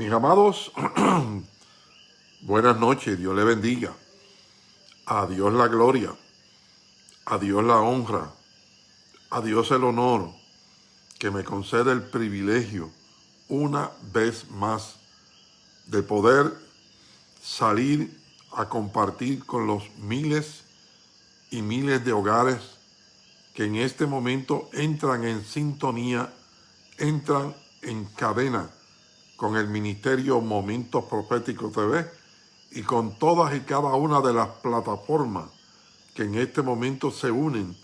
Mis amados, buenas noches, Dios le bendiga. A Dios la gloria, a Dios la honra, a Dios el honor que me concede el privilegio una vez más de poder salir a compartir con los miles y miles de hogares que en este momento entran en sintonía, entran en cadena con el Ministerio Momentos Proféticos TV y con todas y cada una de las plataformas que en este momento se unen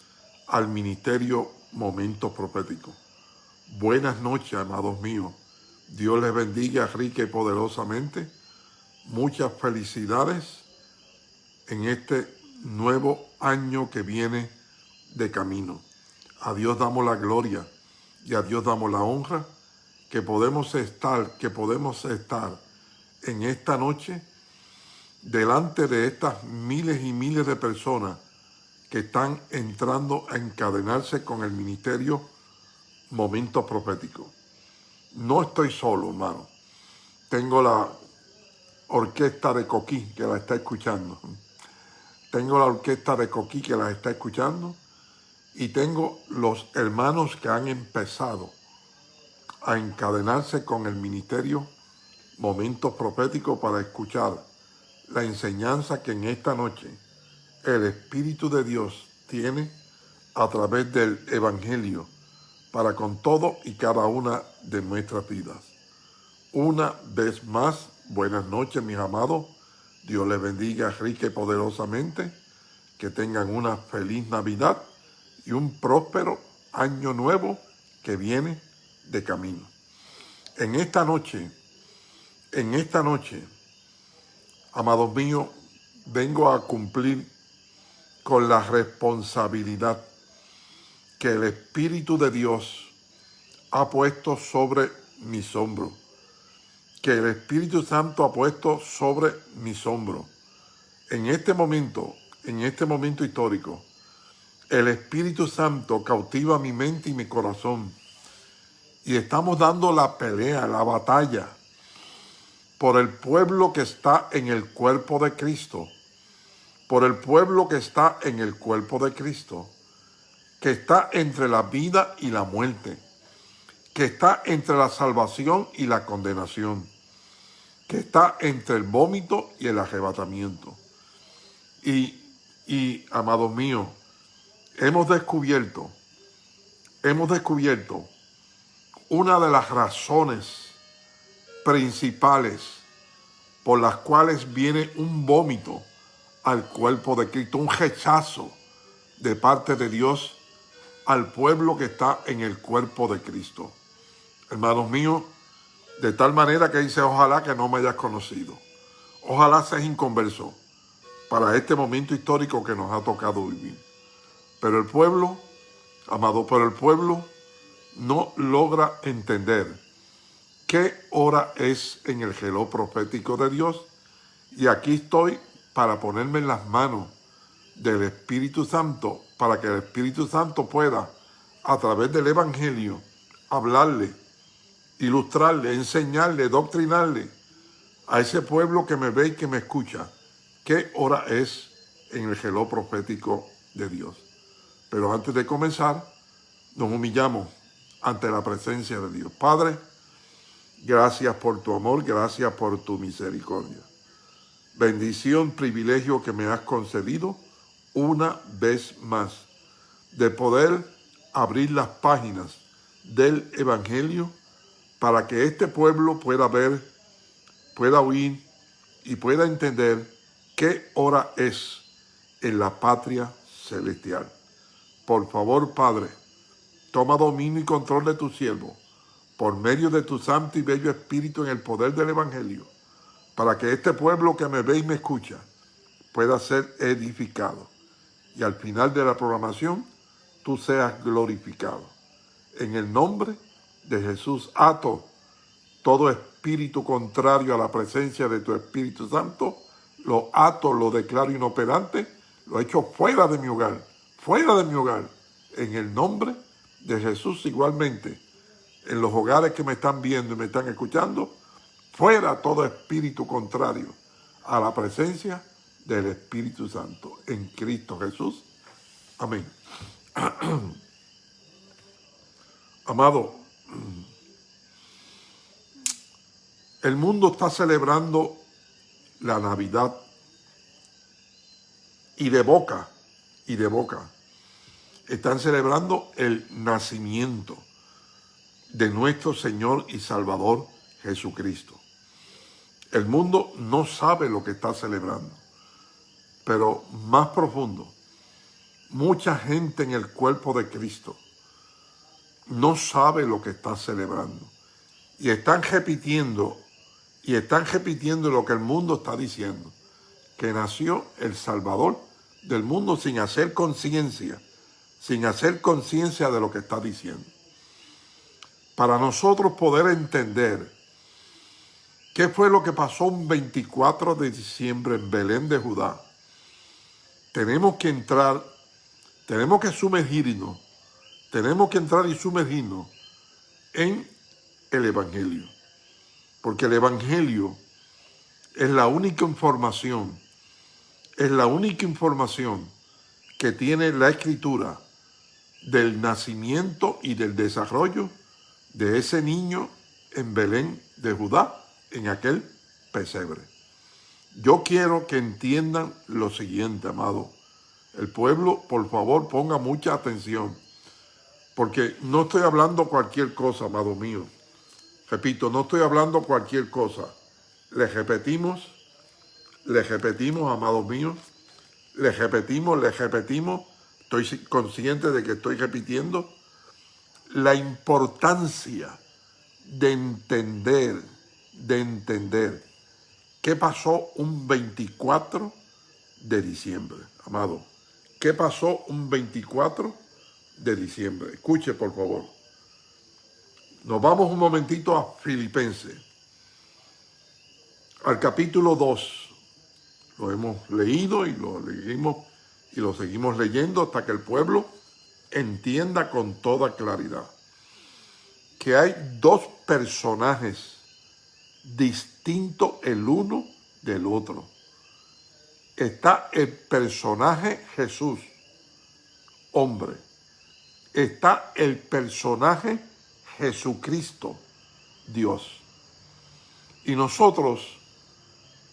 al Ministerio Momentos Proféticos. Buenas noches, amados míos. Dios les bendiga rica y poderosamente. Muchas felicidades en este nuevo año que viene de camino. A Dios damos la gloria y a Dios damos la honra que podemos estar, que podemos estar en esta noche delante de estas miles y miles de personas que están entrando a encadenarse con el ministerio Momentos Proféticos. No estoy solo, hermano. Tengo la orquesta de Coquí que la está escuchando. Tengo la orquesta de Coquí que la está escuchando. Y tengo los hermanos que han empezado a encadenarse con el ministerio Momentos Proféticos para escuchar la enseñanza que en esta noche el Espíritu de Dios tiene a través del Evangelio para con todo y cada una de nuestras vidas. Una vez más, buenas noches mis amados. Dios les bendiga rica y poderosamente. Que tengan una feliz Navidad y un próspero año nuevo que viene de camino. En esta noche, en esta noche, amados míos, vengo a cumplir con la responsabilidad que el Espíritu de Dios ha puesto sobre mis hombros, que el Espíritu Santo ha puesto sobre mis hombros. En este momento, en este momento histórico, el Espíritu Santo cautiva mi mente y mi corazón y estamos dando la pelea, la batalla por el pueblo que está en el cuerpo de Cristo, por el pueblo que está en el cuerpo de Cristo, que está entre la vida y la muerte, que está entre la salvación y la condenación, que está entre el vómito y el arrebatamiento. Y, y amados míos, hemos descubierto, hemos descubierto una de las razones principales por las cuales viene un vómito al cuerpo de Cristo, un rechazo de parte de Dios al pueblo que está en el cuerpo de Cristo. Hermanos míos, de tal manera que dice, ojalá que no me hayas conocido. Ojalá seas inconverso para este momento histórico que nos ha tocado vivir. Pero el pueblo, amado por el pueblo, no logra entender qué hora es en el geló profético de Dios. Y aquí estoy para ponerme en las manos del Espíritu Santo, para que el Espíritu Santo pueda, a través del Evangelio, hablarle, ilustrarle, enseñarle, doctrinarle a ese pueblo que me ve y que me escucha, qué hora es en el geló profético de Dios. Pero antes de comenzar, nos humillamos ante la presencia de Dios. Padre, gracias por tu amor, gracias por tu misericordia. Bendición, privilegio que me has concedido una vez más de poder abrir las páginas del Evangelio para que este pueblo pueda ver, pueda oír y pueda entender qué hora es en la patria celestial. Por favor, Padre, Toma dominio y control de tu siervo, por medio de tu santo y bello espíritu en el poder del Evangelio, para que este pueblo que me ve y me escucha pueda ser edificado. Y al final de la programación, tú seas glorificado. En el nombre de Jesús, ato todo espíritu contrario a la presencia de tu Espíritu Santo, lo ato, lo declaro inoperante, lo echo fuera de mi hogar, fuera de mi hogar, en el nombre de de Jesús igualmente, en los hogares que me están viendo y me están escuchando, fuera todo espíritu contrario a la presencia del Espíritu Santo en Cristo Jesús. Amén. Amado, el mundo está celebrando la Navidad y de boca, y de boca, están celebrando el nacimiento de nuestro Señor y Salvador Jesucristo. El mundo no sabe lo que está celebrando, pero más profundo, mucha gente en el cuerpo de Cristo no sabe lo que está celebrando. Y están repitiendo, y están repitiendo lo que el mundo está diciendo, que nació el Salvador del mundo sin hacer conciencia, sin hacer conciencia de lo que está diciendo. Para nosotros poder entender qué fue lo que pasó un 24 de diciembre en Belén de Judá, tenemos que entrar, tenemos que sumergirnos tenemos que entrar y sumergirnos en el Evangelio. Porque el Evangelio es la única información, es la única información que tiene la Escritura del nacimiento y del desarrollo de ese niño en Belén de Judá, en aquel pesebre. Yo quiero que entiendan lo siguiente, amado. El pueblo, por favor, ponga mucha atención porque no estoy hablando cualquier cosa, amado mío. Repito, no estoy hablando cualquier cosa. Les repetimos, les repetimos, amado mío. Les repetimos, les repetimos. Estoy consciente de que estoy repitiendo la importancia de entender, de entender qué pasó un 24 de diciembre, amado. ¿Qué pasó un 24 de diciembre. Escuche, por favor. Nos vamos un momentito a Filipenses, al capítulo 2. Lo hemos leído y lo leímos y lo seguimos leyendo hasta que el pueblo entienda con toda claridad que hay dos personajes distintos el uno del otro. Está el personaje Jesús, hombre, está el personaje Jesucristo, Dios. Y nosotros,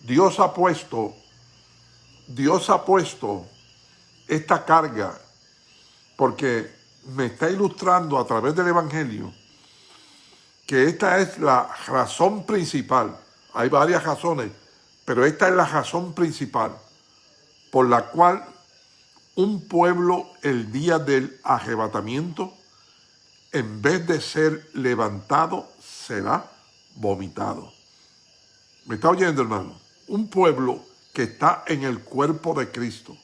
Dios ha puesto, Dios ha puesto esta carga, porque me está ilustrando a través del Evangelio que esta es la razón principal. Hay varias razones, pero esta es la razón principal por la cual un pueblo el día del arrebatamiento, en vez de ser levantado, será vomitado. ¿Me está oyendo, hermano? Un pueblo que está en el cuerpo de Cristo,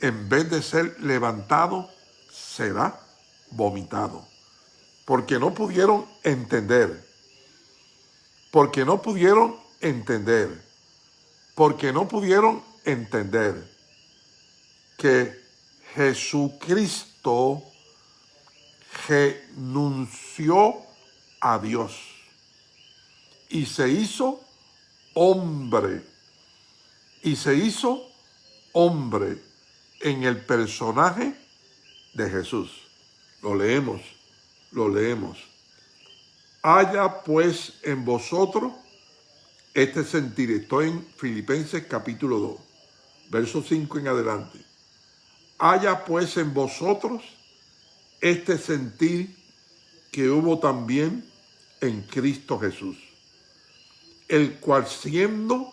en vez de ser levantado, será vomitado. Porque no pudieron entender. Porque no pudieron entender. Porque no pudieron entender que Jesucristo renunció a Dios y se hizo hombre. Y se hizo hombre en el personaje de Jesús. Lo leemos, lo leemos. Haya pues en vosotros este sentir. Estoy en Filipenses capítulo 2, verso 5 en adelante haya pues en vosotros este sentir que hubo también en Cristo Jesús, el cual siendo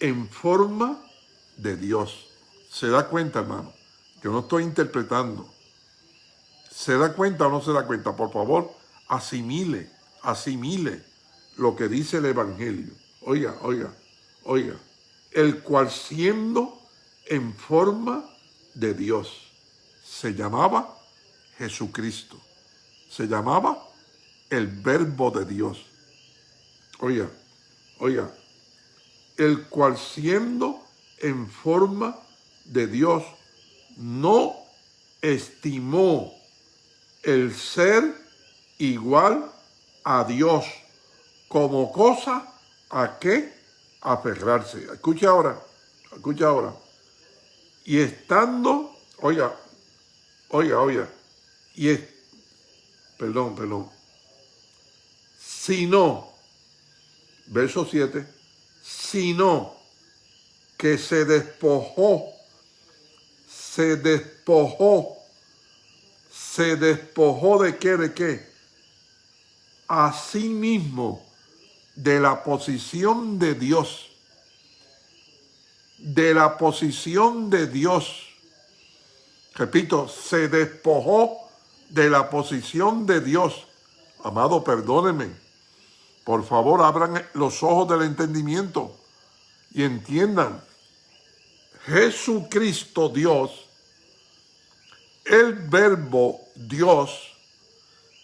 en forma de Dios. ¿Se da cuenta, hermano? Yo no estoy interpretando. ¿Se da cuenta o no se da cuenta? Por favor, asimile, asimile lo que dice el Evangelio. Oiga, oiga, oiga. El cual siendo en forma de Dios. Se llamaba Jesucristo. Se llamaba el verbo de Dios. Oiga, oiga, el cual siendo en forma de Dios, no estimó el ser igual a Dios como cosa a qué aferrarse. Escucha ahora, escucha ahora. Y estando, oiga, oiga, oiga, y es, perdón, perdón, sino, verso 7, sino que se despojó, se despojó, se despojó de qué, de qué, a sí de la posición de Dios, de la posición de Dios. Repito, se despojó de la posición de Dios. Amado, perdónenme. Por favor, abran los ojos del entendimiento y entiendan. Jesucristo Dios, el verbo Dios,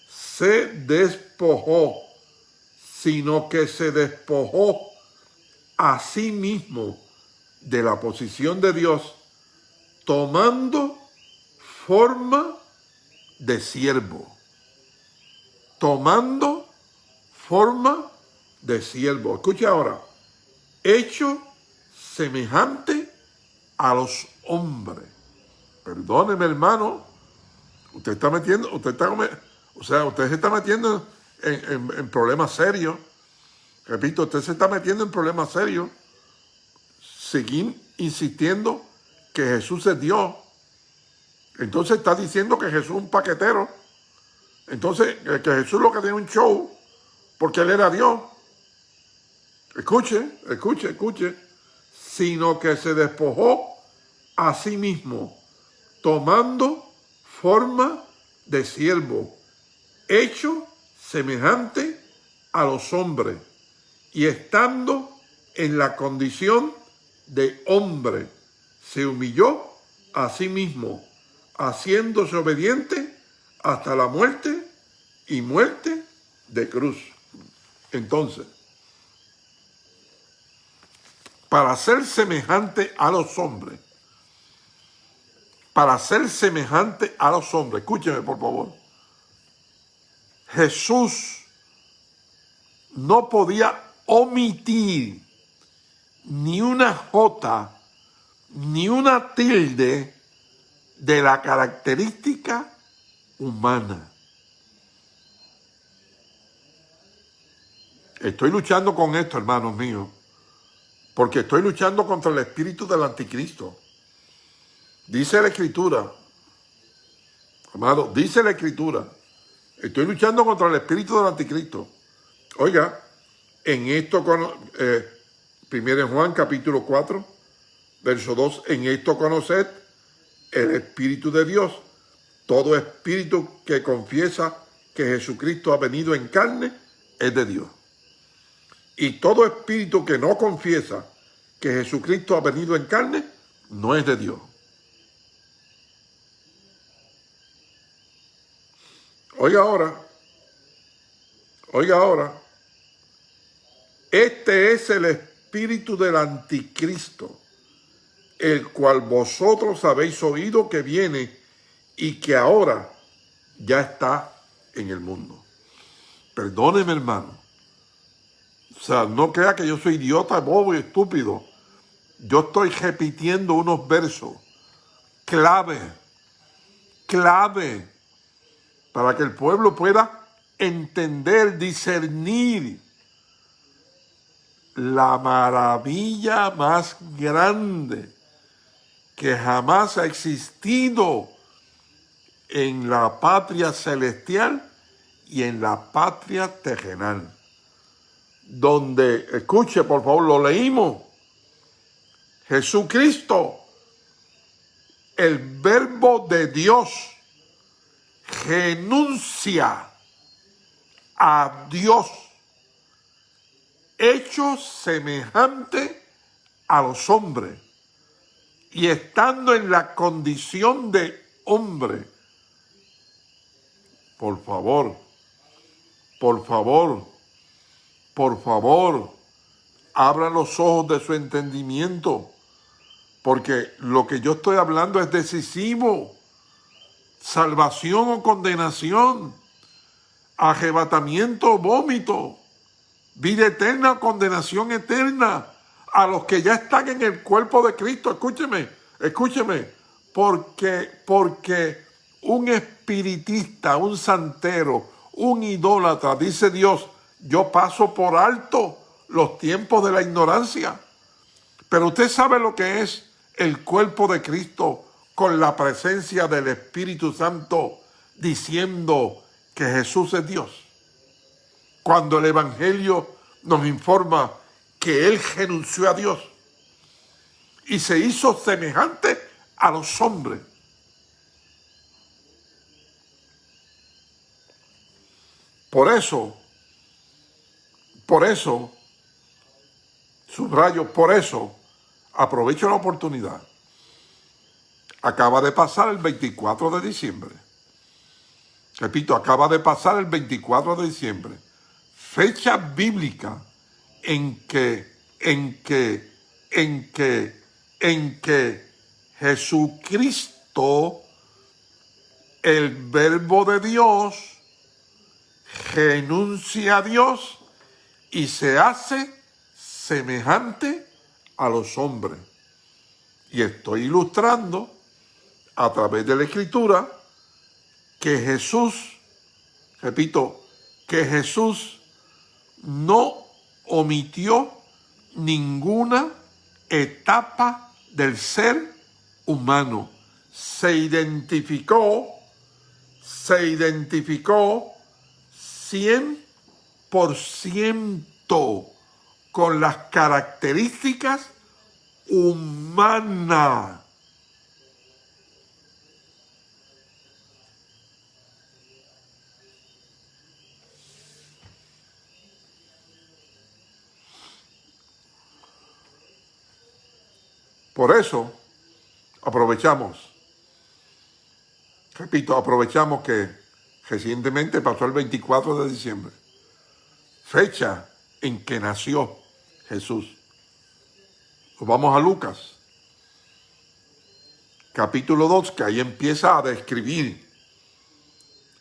se despojó sino que se despojó a sí mismo de la posición de Dios, tomando forma de siervo. Tomando forma de siervo. Escucha ahora. Hecho semejante a los hombres. Perdóneme, hermano. Usted está metiendo, usted está, o sea, usted se está metiendo en, problemas serios. Repito, usted se está metiendo en problemas serios. Seguir insistiendo que Jesús es Dios. Entonces está diciendo que Jesús es un paquetero. Entonces, que Jesús lo que tiene un show, porque él era Dios. Escuche, escuche, escuche. Sino que se despojó a sí mismo, tomando forma de siervo, hecho semejante a los hombres y estando en la condición de hombre, se humilló a sí mismo, haciéndose obediente hasta la muerte y muerte de cruz. Entonces, para ser semejante a los hombres, para ser semejante a los hombres, escúcheme por favor, Jesús no podía omitir ni una jota, ni una tilde de la característica humana. Estoy luchando con esto, hermanos míos, porque estoy luchando contra el espíritu del anticristo. Dice la escritura, amado, dice la escritura, Estoy luchando contra el espíritu del anticristo. Oiga, en esto, eh, primero Juan capítulo 4, verso 2, en esto conoced el espíritu de Dios. Todo espíritu que confiesa que Jesucristo ha venido en carne es de Dios. Y todo espíritu que no confiesa que Jesucristo ha venido en carne no es de Dios. Oiga ahora, oiga ahora, este es el espíritu del anticristo, el cual vosotros habéis oído que viene y que ahora ya está en el mundo. Perdóneme, hermano. O sea, no crea que yo soy idiota, bobo y estúpido. Yo estoy repitiendo unos versos clave, clave para que el pueblo pueda entender, discernir la maravilla más grande que jamás ha existido en la patria celestial y en la patria terrenal. Donde, escuche por favor, lo leímos, Jesucristo, el verbo de Dios, renuncia a Dios, hecho semejante a los hombres, y estando en la condición de hombre. Por favor, por favor, por favor, abra los ojos de su entendimiento, porque lo que yo estoy hablando es decisivo salvación o condenación, arrebatamiento o vómito. vida eterna o condenación eterna a los que ya están en el cuerpo de Cristo. Escúcheme, escúcheme, porque, porque un espiritista, un santero, un idólatra, dice Dios, yo paso por alto los tiempos de la ignorancia. Pero usted sabe lo que es el cuerpo de Cristo con la presencia del Espíritu Santo diciendo que Jesús es Dios. Cuando el Evangelio nos informa que Él renunció a Dios y se hizo semejante a los hombres. Por eso, por eso, subrayo, por eso, aprovecho la oportunidad. Acaba de pasar el 24 de diciembre. Repito, acaba de pasar el 24 de diciembre. Fecha bíblica en que, en que, en que, en que Jesucristo, el verbo de Dios, renuncia a Dios y se hace semejante a los hombres. Y estoy ilustrando a través de la Escritura que Jesús, repito, que Jesús no omitió ninguna etapa del ser humano. Se identificó, se identificó 100% con las características humanas. Por eso, aprovechamos, repito, aprovechamos que recientemente pasó el 24 de diciembre, fecha en que nació Jesús. vamos a Lucas, capítulo 2, que ahí empieza a describir.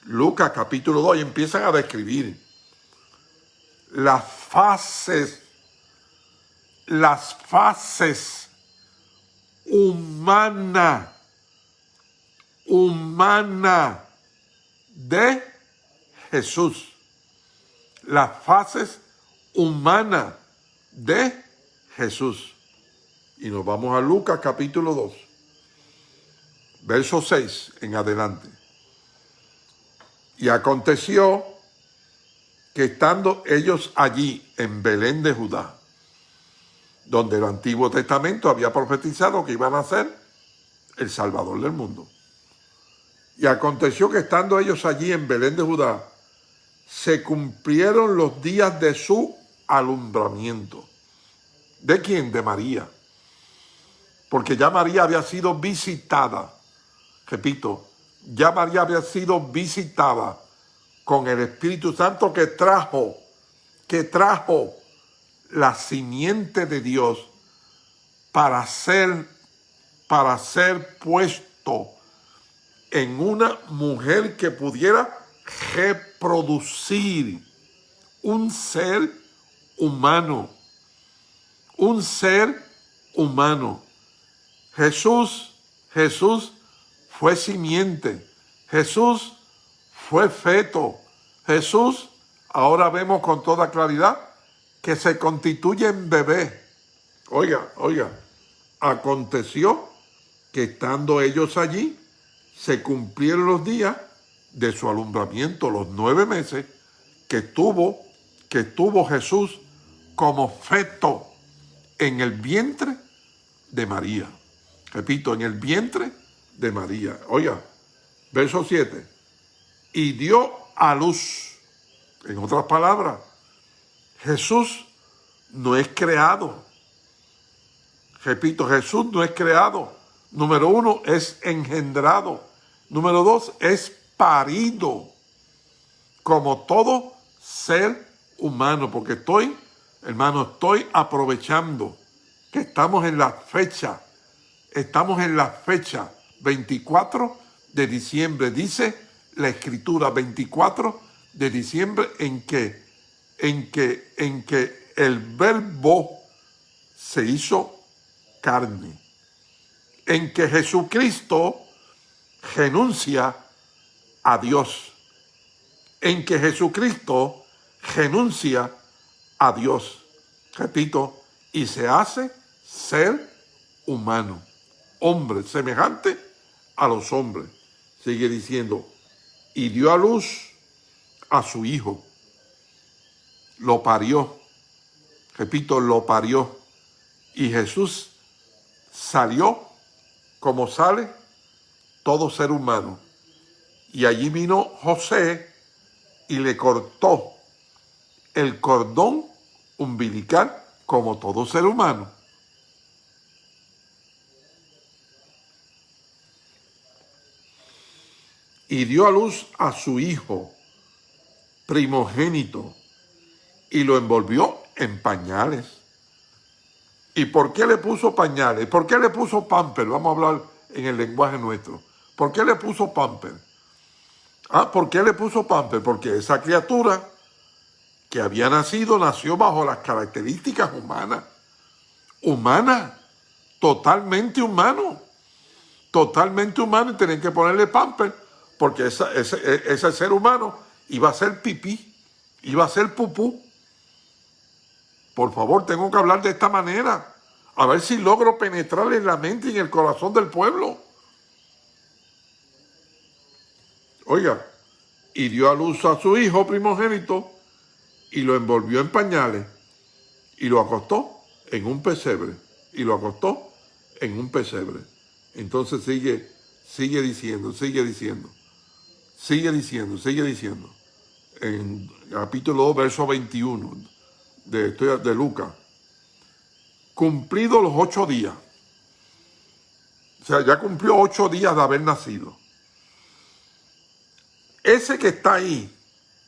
Lucas capítulo 2, y empiezan a describir las fases, las fases humana, humana de Jesús. Las fases humanas de Jesús. Y nos vamos a Lucas capítulo 2, verso 6 en adelante. Y aconteció que estando ellos allí en Belén de Judá, donde el Antiguo Testamento había profetizado que iban a ser el Salvador del mundo. Y aconteció que estando ellos allí en Belén de Judá, se cumplieron los días de su alumbramiento. ¿De quién? De María. Porque ya María había sido visitada, repito, ya María había sido visitada con el Espíritu Santo que trajo, que trajo la simiente de Dios para ser, para ser puesto en una mujer que pudiera reproducir un ser humano, un ser humano. Jesús, Jesús fue simiente, Jesús fue feto, Jesús, ahora vemos con toda claridad, que se constituye en bebé. Oiga, oiga, aconteció que estando ellos allí, se cumplieron los días de su alumbramiento, los nueve meses que tuvo, que tuvo Jesús como feto en el vientre de María. Repito, en el vientre de María. Oiga, verso 7. Y dio a luz, en otras palabras, Jesús no es creado. Repito, Jesús no es creado. Número uno, es engendrado. Número dos, es parido. Como todo ser humano. Porque estoy, hermano, estoy aprovechando que estamos en la fecha. Estamos en la fecha 24 de diciembre. Dice la escritura 24 de diciembre en que en que, en que el verbo se hizo carne, en que Jesucristo renuncia a Dios, en que Jesucristo renuncia a Dios. Repito, y se hace ser humano, hombre, semejante a los hombres. Sigue diciendo, y dio a luz a su hijo, lo parió, repito, lo parió, y Jesús salió como sale todo ser humano. Y allí vino José y le cortó el cordón umbilical como todo ser humano. Y dio a luz a su hijo primogénito y lo envolvió en pañales. ¿Y por qué le puso pañales? ¿Por qué le puso pamper? Vamos a hablar en el lenguaje nuestro. ¿Por qué le puso pamper? Ah, ¿por qué le puso pamper? Porque esa criatura que había nacido nació bajo las características humanas. Humana, totalmente humano. Totalmente humano y tenían que ponerle pamper porque ese, ese ser humano iba a ser pipí, iba a ser pupú. Por favor, tengo que hablar de esta manera. A ver si logro penetrar en la mente y en el corazón del pueblo. Oiga, y dio a luz a su hijo primogénito y lo envolvió en pañales y lo acostó en un pesebre. Y lo acostó en un pesebre. Entonces sigue, sigue diciendo, sigue diciendo, sigue diciendo, sigue diciendo. En capítulo 2, verso 21 de, de Lucas. Cumplido los ocho días. O sea, ya cumplió ocho días de haber nacido ese que está ahí,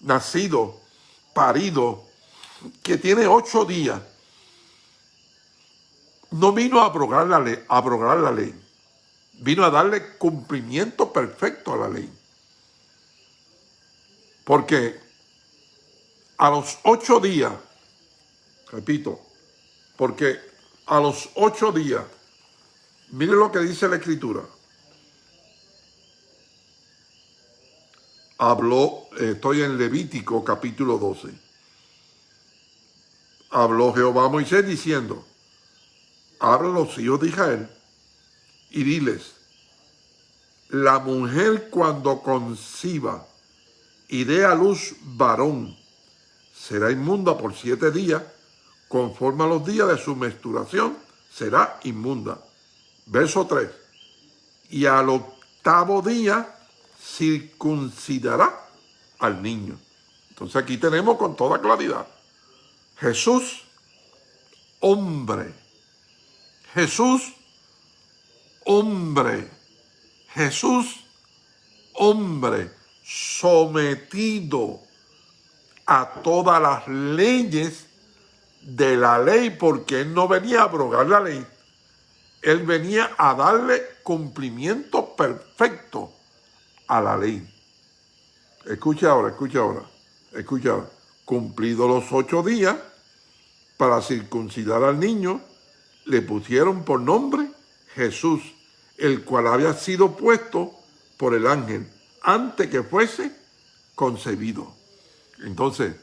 nacido, parido, que tiene ocho días, no vino a abrogar la ley, a abrogar la ley. Vino a darle cumplimiento perfecto a la ley. Porque a los ocho días, repito, porque a los ocho días, mire lo que dice la Escritura, habló, estoy en Levítico capítulo 12. Habló Jehová a Moisés diciendo, habla los hijos de Israel y diles, la mujer cuando conciba y dé a luz varón, será inmunda por siete días, conforme a los días de su menstruación, será inmunda. Verso 3. Y al octavo día circuncidará al niño. Entonces aquí tenemos con toda claridad, Jesús, hombre, Jesús, hombre, Jesús, hombre, sometido a todas las leyes de la ley, porque él no venía a abrogar la ley, él venía a darle cumplimiento perfecto a la ley. Escucha ahora, escucha ahora, escucha ahora. Cumplidos los ocho días, para circuncidar al niño, le pusieron por nombre Jesús, el cual había sido puesto por el ángel antes que fuese concebido. Entonces,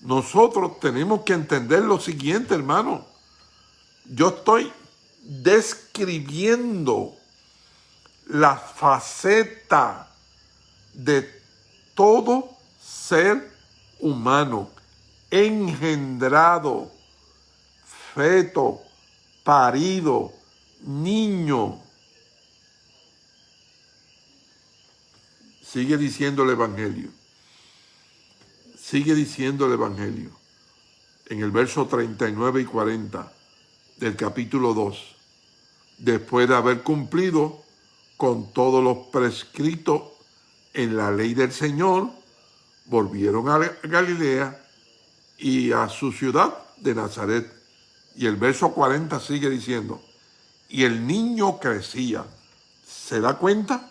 nosotros tenemos que entender lo siguiente, hermano. Yo estoy describiendo la faceta de todo ser humano, engendrado, feto, parido, niño. Sigue diciendo el Evangelio. Sigue diciendo el Evangelio. En el verso 39 y 40 del capítulo 2. Después de haber cumplido con todos los prescritos en la ley del Señor, volvieron a Galilea y a su ciudad de Nazaret. Y el verso 40 sigue diciendo, y el niño crecía. ¿Se da cuenta?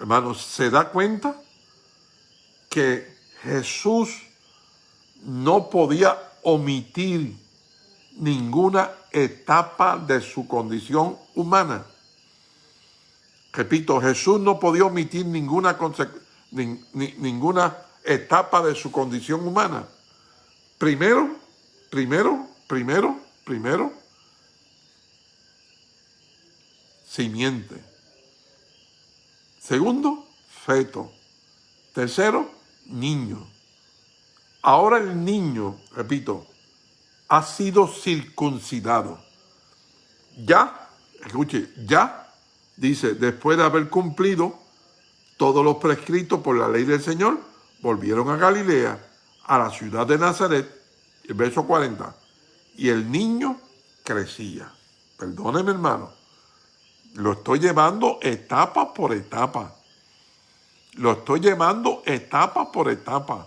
Hermanos, ¿se da cuenta que Jesús no podía omitir ninguna etapa de su condición humana. Repito, Jesús no podía omitir ninguna, etapa de su condición humana. Primero, primero, primero, primero, simiente. Segundo, feto. Tercero, niño. Ahora el niño, repito, ha sido circuncidado. Ya, escuche, ya, dice, después de haber cumplido todos los prescritos por la ley del Señor, volvieron a Galilea, a la ciudad de Nazaret, el verso 40, y el niño crecía. Perdóneme, hermano, lo estoy llevando etapa por etapa. Lo estoy llevando etapa por etapa,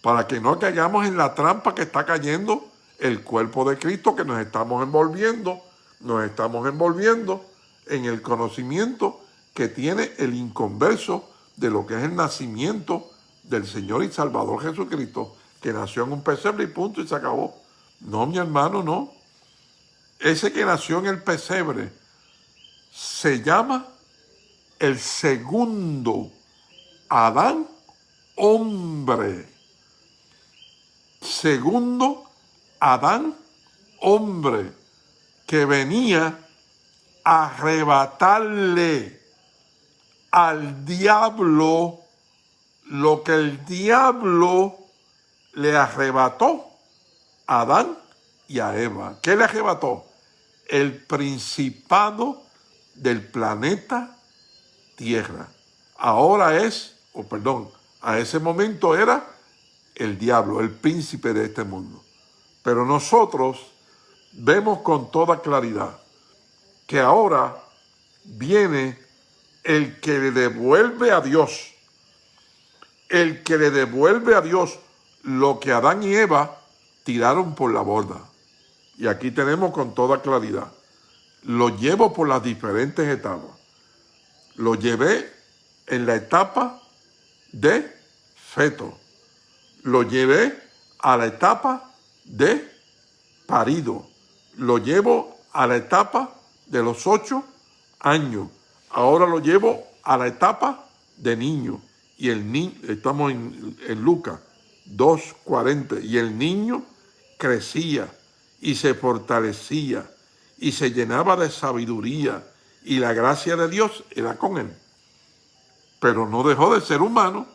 para que no caigamos en la trampa que está cayendo el cuerpo de Cristo que nos estamos envolviendo, nos estamos envolviendo en el conocimiento que tiene el inconverso de lo que es el nacimiento del Señor y Salvador Jesucristo, que nació en un pesebre y punto y se acabó. No, mi hermano, no. Ese que nació en el pesebre se llama el segundo Adán hombre. Segundo Adán, hombre, que venía a arrebatarle al diablo lo que el diablo le arrebató a Adán y a Eva. ¿Qué le arrebató? El principado del planeta Tierra. Ahora es, o perdón, a ese momento era el diablo, el príncipe de este mundo. Pero nosotros vemos con toda claridad que ahora viene el que le devuelve a Dios, el que le devuelve a Dios lo que Adán y Eva tiraron por la borda. Y aquí tenemos con toda claridad. Lo llevo por las diferentes etapas. Lo llevé en la etapa de feto. Lo llevé a la etapa de parido. Lo llevo a la etapa de los ocho años. Ahora lo llevo a la etapa de niño. Y el niño, estamos en, en Lucas 2.40, y el niño crecía y se fortalecía y se llenaba de sabiduría y la gracia de Dios era con él. Pero no dejó de ser humano,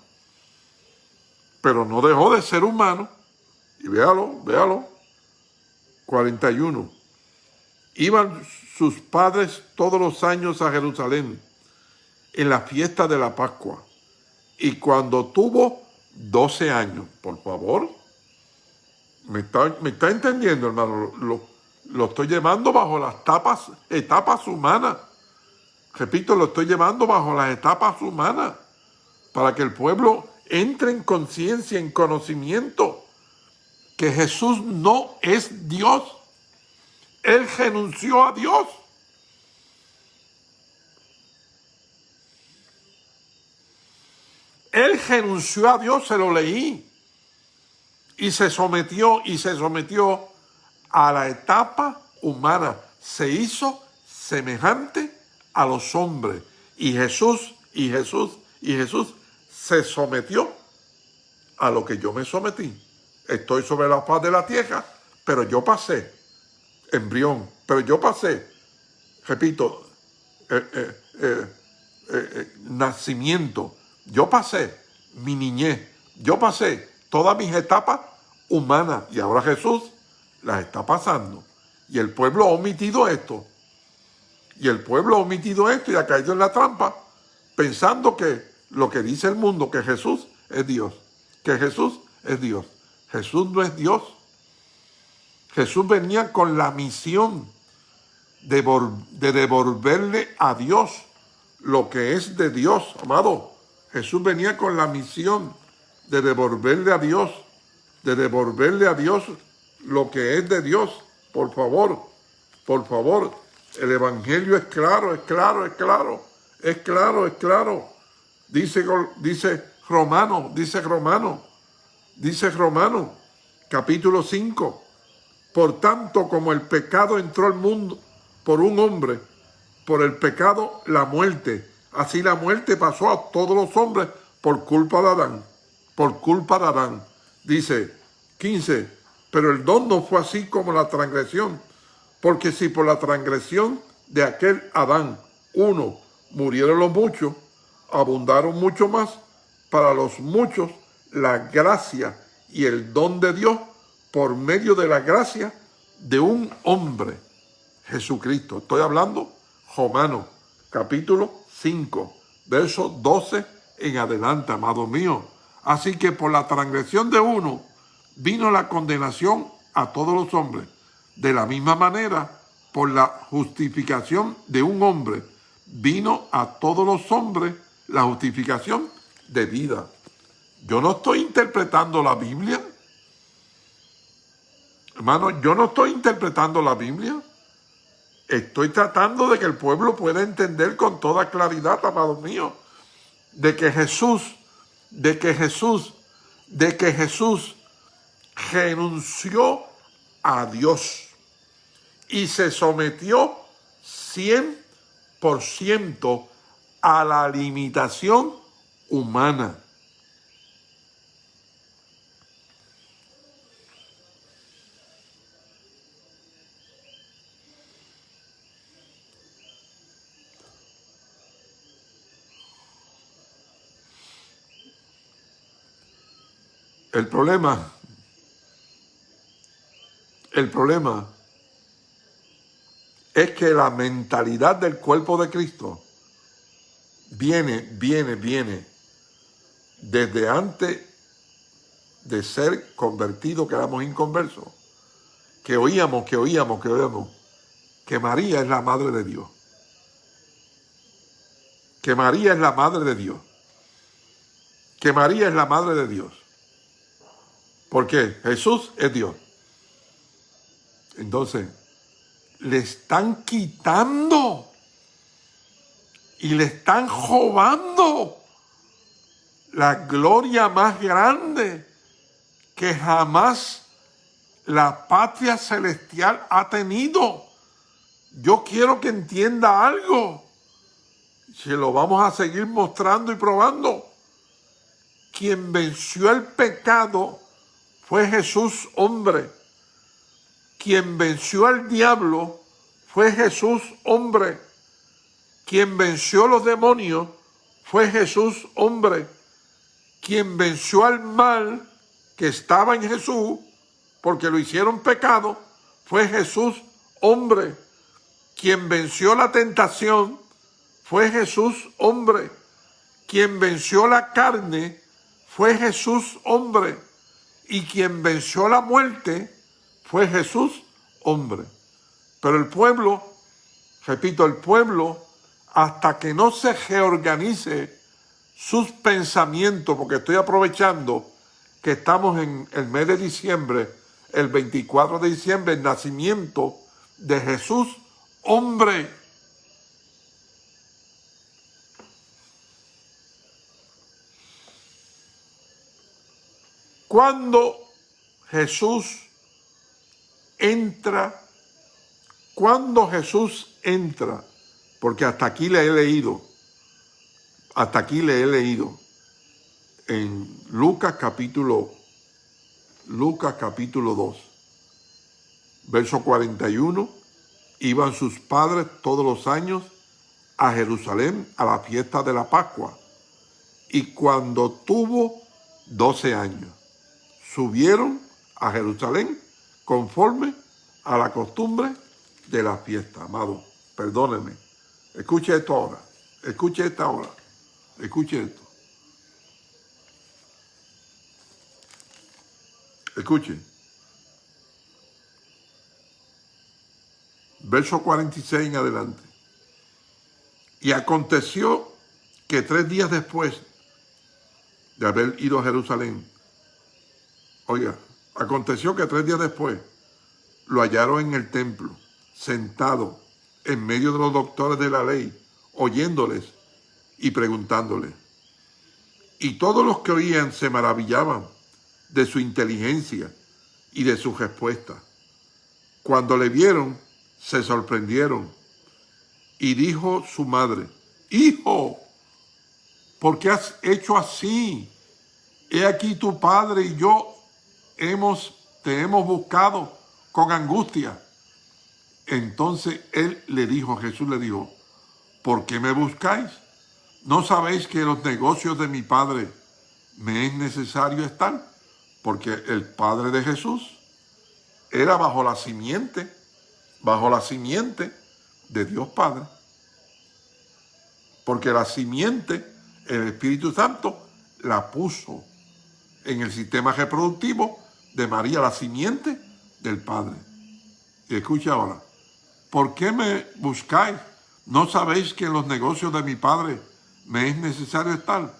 pero no dejó de ser humano, y véalo, véalo, 41. Iban sus padres todos los años a Jerusalén en la fiesta de la Pascua. Y cuando tuvo 12 años, por favor, me está, me está entendiendo, hermano, lo, lo, estoy llevando bajo las tapas, etapas humanas. Repito, lo estoy llevando bajo las etapas humanas para que el pueblo entre en conciencia, en conocimiento que Jesús no es Dios. Él renunció a Dios. Él renunció a Dios, se lo leí. Y se sometió, y se sometió a la etapa humana. Se hizo semejante a los hombres. Y Jesús, y Jesús, y Jesús se sometió a lo que yo me sometí estoy sobre la faz de la tierra, pero yo pasé, embrión, pero yo pasé, repito, eh, eh, eh, nacimiento, yo pasé mi niñez, yo pasé todas mis etapas humanas y ahora Jesús las está pasando. Y el pueblo ha omitido esto. Y el pueblo ha omitido esto y ha caído en la trampa pensando que lo que dice el mundo, que Jesús es Dios, que Jesús es Dios. Jesús no es Dios. Jesús venía con la misión de, devolverle a Dios lo que es de Dios, amado. Jesús venía con la misión de devolverle a Dios, de devolverle a Dios lo que es de Dios. Por favor, por favor, el Evangelio es claro, es claro, es claro, es claro, es claro. Dice, dice Romano, dice Romano, dice Romano, capítulo 5. Por tanto, como el pecado entró al mundo por un hombre, por el pecado la muerte. Así la muerte pasó a todos los hombres por culpa de Adán. Por culpa de Adán. Dice 15. Pero el don no fue así como la transgresión. Porque si por la transgresión de aquel Adán, uno, murieron los muchos, abundaron mucho más para los muchos la gracia y el don de Dios por medio de la gracia de un hombre, Jesucristo. Estoy hablando, Romano, capítulo 5, verso 12 en adelante, amado mío. Así que por la transgresión de uno vino la condenación a todos los hombres. De la misma manera, por la justificación de un hombre, vino a todos los hombres la justificación de vida. Yo no estoy interpretando la Biblia. Hermano, yo no estoy interpretando la Biblia. Estoy tratando de que el pueblo pueda entender con toda claridad, amado mío, de que Jesús, de que Jesús, de que Jesús renunció a Dios y se sometió 100% a la limitación humana. El problema, el problema es que la mentalidad del cuerpo de Cristo viene, viene, viene desde antes de ser convertido, que éramos inconversos, que oíamos, que oíamos, que oíamos, que María es la madre de Dios. Que María es la madre de Dios. Que María es la madre de Dios. Porque Jesús es Dios. Entonces, le están quitando y le están robando la gloria más grande que jamás la patria celestial ha tenido. Yo quiero que entienda algo. Se lo vamos a seguir mostrando y probando. Quien venció el pecado fue Jesús hombre. Quien venció al diablo fue Jesús hombre. Quien venció los demonios fue Jesús hombre. Quien venció al mal que estaba en Jesús, porque lo hicieron pecado, fue Jesús hombre. Quien venció la tentación fue Jesús hombre. Quien venció la carne fue Jesús hombre y quien venció la muerte fue Jesús, hombre. Pero el pueblo, repito, el pueblo, hasta que no se reorganice sus pensamientos, porque estoy aprovechando que estamos en el mes de diciembre, el 24 de diciembre, el nacimiento de Jesús, hombre. Cuando Jesús entra, cuando Jesús entra, porque hasta aquí le he leído, hasta aquí le he leído, en Lucas capítulo, Lucas capítulo 2, verso 41, iban sus padres todos los años a Jerusalén a la fiesta de la Pascua, y cuando tuvo 12 años, subieron a Jerusalén conforme a la costumbre de la fiesta. Amado, perdóneme. Escuche esto ahora. Escuche esta ahora. Escuche esto. Escuche. Verso 46 en adelante. Y aconteció que tres días después de haber ido a Jerusalén, Oiga, aconteció que tres días después lo hallaron en el templo, sentado en medio de los doctores de la ley, oyéndoles y preguntándoles. Y todos los que oían se maravillaban de su inteligencia y de su respuesta. Cuando le vieron, se sorprendieron y dijo su madre, Hijo, ¿por qué has hecho así? He aquí tu padre y yo hemos, te hemos buscado con angustia. Entonces él le dijo, Jesús le dijo, ¿por qué me buscáis? ¿No sabéis que los negocios de mi padre me es necesario estar? Porque el padre de Jesús era bajo la simiente, bajo la simiente de Dios Padre. Porque la simiente, el Espíritu Santo, la puso en el sistema reproductivo de María, la simiente del Padre. Y escucha ahora, ¿por qué me buscáis? ¿No sabéis que en los negocios de mi Padre me es necesario estar?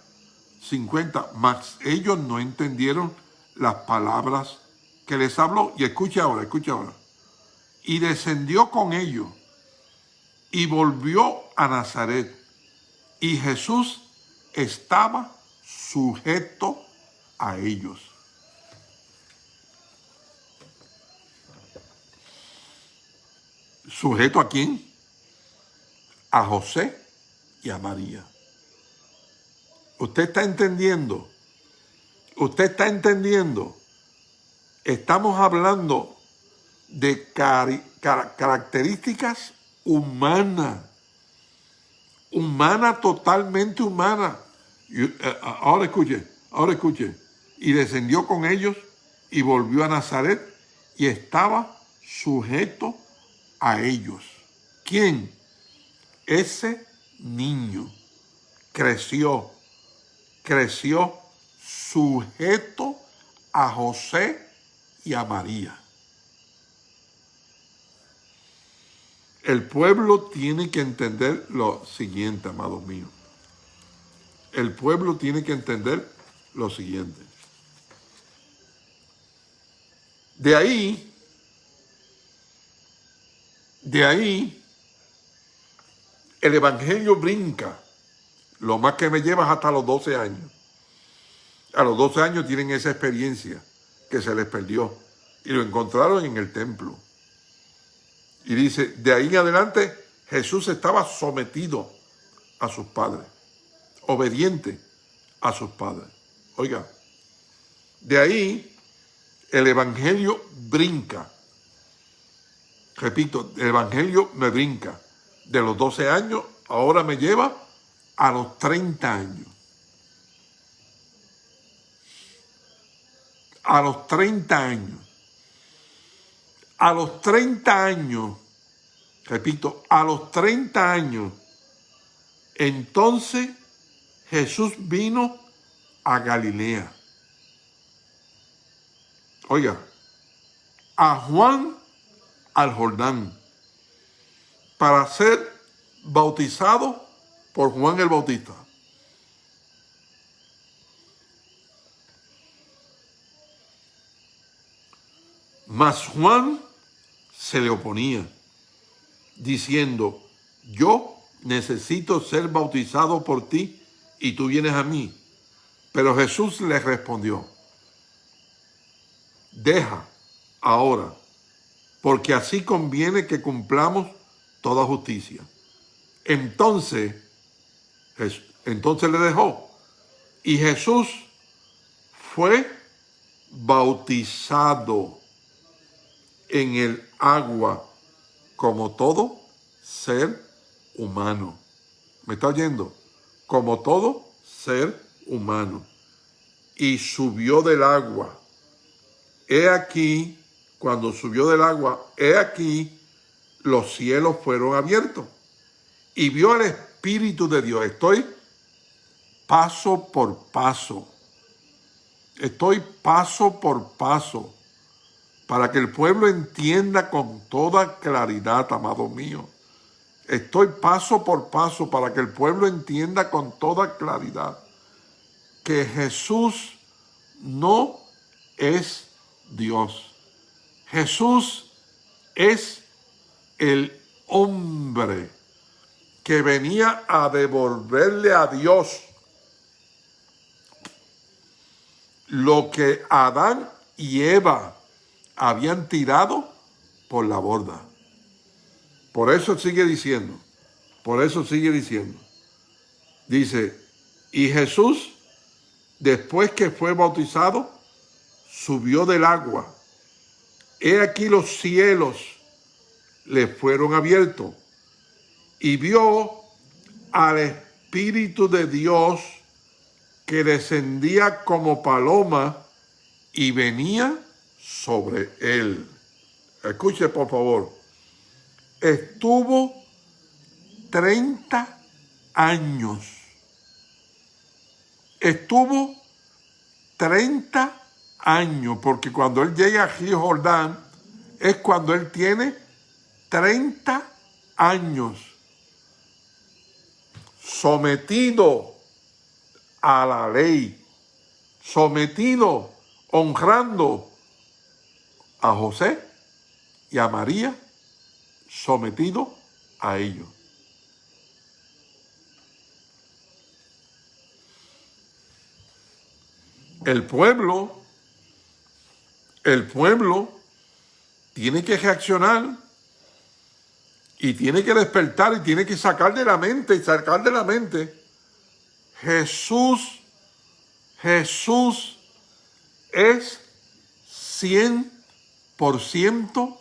50. Mas ellos no entendieron las palabras que les habló. Y escucha ahora, escucha ahora. Y descendió con ellos y volvió a Nazaret. Y Jesús estaba sujeto a ellos. ¿Sujeto a quién? A José y a María. ¿Usted está entendiendo? ¿Usted está entendiendo? Estamos hablando de características humanas. Humana, totalmente humana. Eh, ahora escuche, ahora escuche. Y descendió con ellos y volvió a Nazaret y estaba sujeto a ellos. ¿Quién? Ese niño creció creció sujeto a José y a María. El pueblo tiene que entender lo siguiente, amados míos. El pueblo tiene que entender lo siguiente. De ahí, de ahí, el Evangelio brinca lo más que me llevas hasta los 12 años. A los 12 años tienen esa experiencia que se les perdió y lo encontraron en el templo. Y dice, de ahí en adelante Jesús estaba sometido a sus padres, obediente a sus padres. Oiga, de ahí el Evangelio brinca. Repito, el Evangelio me brinca. De los 12 años, ahora me lleva a los 30 años. A los 30 años. A los 30 años, repito, a los 30 años, entonces Jesús vino a Galilea. Oiga, a Juan al Jordán para ser bautizado por Juan el Bautista. Mas Juan se le oponía, diciendo, yo necesito ser bautizado por ti y tú vienes a mí. Pero Jesús le respondió, deja ahora, porque así conviene que cumplamos toda justicia. Entonces entonces le dejó. Y Jesús fue bautizado en el agua como todo ser humano. ¿Me está oyendo? Como todo ser humano. Y subió del agua. He aquí, cuando subió del agua, he aquí, los cielos fueron abiertos. Y vio al Espíritu de Dios. Estoy paso por paso. Estoy paso por paso para que el pueblo entienda con toda claridad, amado mío. Estoy paso por paso para que el pueblo entienda con toda claridad que Jesús no es Dios. Jesús es el hombre que venía a devolverle a Dios lo que Adán y Eva habían tirado por la borda. Por eso sigue diciendo, por eso sigue diciendo. Dice, y Jesús, después que fue bautizado, subió del agua. He aquí los cielos le fueron abiertos y vio al Espíritu de Dios que descendía como paloma y venía sobre él. Escuche por favor. Estuvo 30 años. Estuvo 30 años, porque cuando él llega a Río Jordán es cuando él tiene 30 años sometido a la ley, sometido, honrando a José y a María, sometido a ellos. El pueblo, el pueblo tiene que reaccionar y tiene que despertar y tiene que sacar de la mente y sacar de la mente Jesús, Jesús es 100%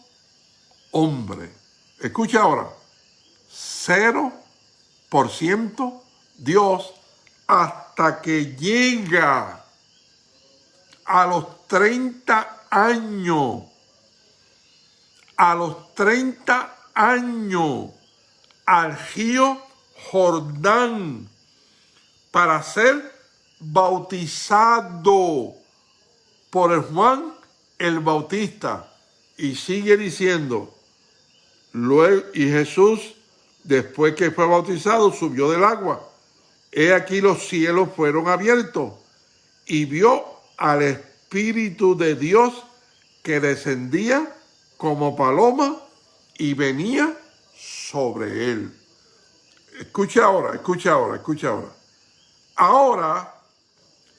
hombre. Escucha ahora, 0% Dios hasta que llega a los 30 años. A los 30 años al río Jordán para ser bautizado por el Juan el Bautista. Y sigue diciendo, luego, y Jesús, después que fue bautizado, subió del agua. He aquí los cielos fueron abiertos y vio al Espíritu de Dios que descendía como paloma y venía sobre él. Escucha ahora, escucha ahora, escucha ahora. Ahora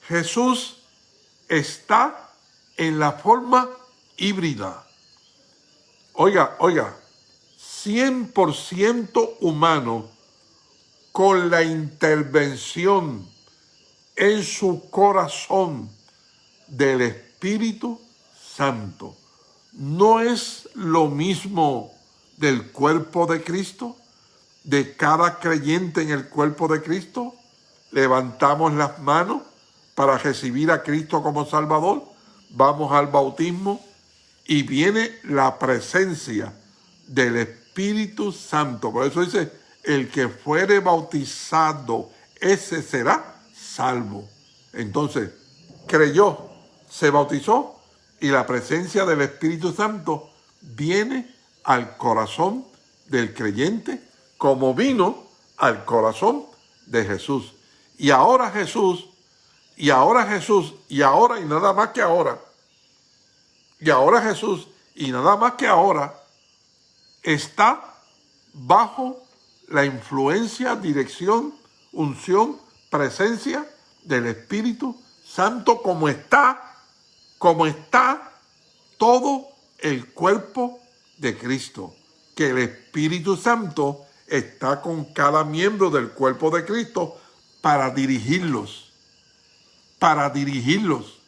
Jesús está en la forma híbrida. Oiga, oiga, 100% humano con la intervención en su corazón del Espíritu Santo. No es lo mismo del cuerpo de Cristo, de cada creyente en el cuerpo de Cristo, levantamos las manos para recibir a Cristo como Salvador, vamos al bautismo y viene la presencia del Espíritu Santo. Por eso dice, el que fuere bautizado, ese será salvo. Entonces, creyó, se bautizó y la presencia del Espíritu Santo viene al corazón del creyente como vino al corazón de Jesús. Y ahora Jesús, y ahora Jesús, y ahora y nada más que ahora, y ahora Jesús, y nada más que ahora, está bajo la influencia, dirección, unción, presencia del Espíritu Santo como está, como está todo el cuerpo de Cristo, que el Espíritu Santo está con cada miembro del cuerpo de Cristo para dirigirlos, para dirigirlos,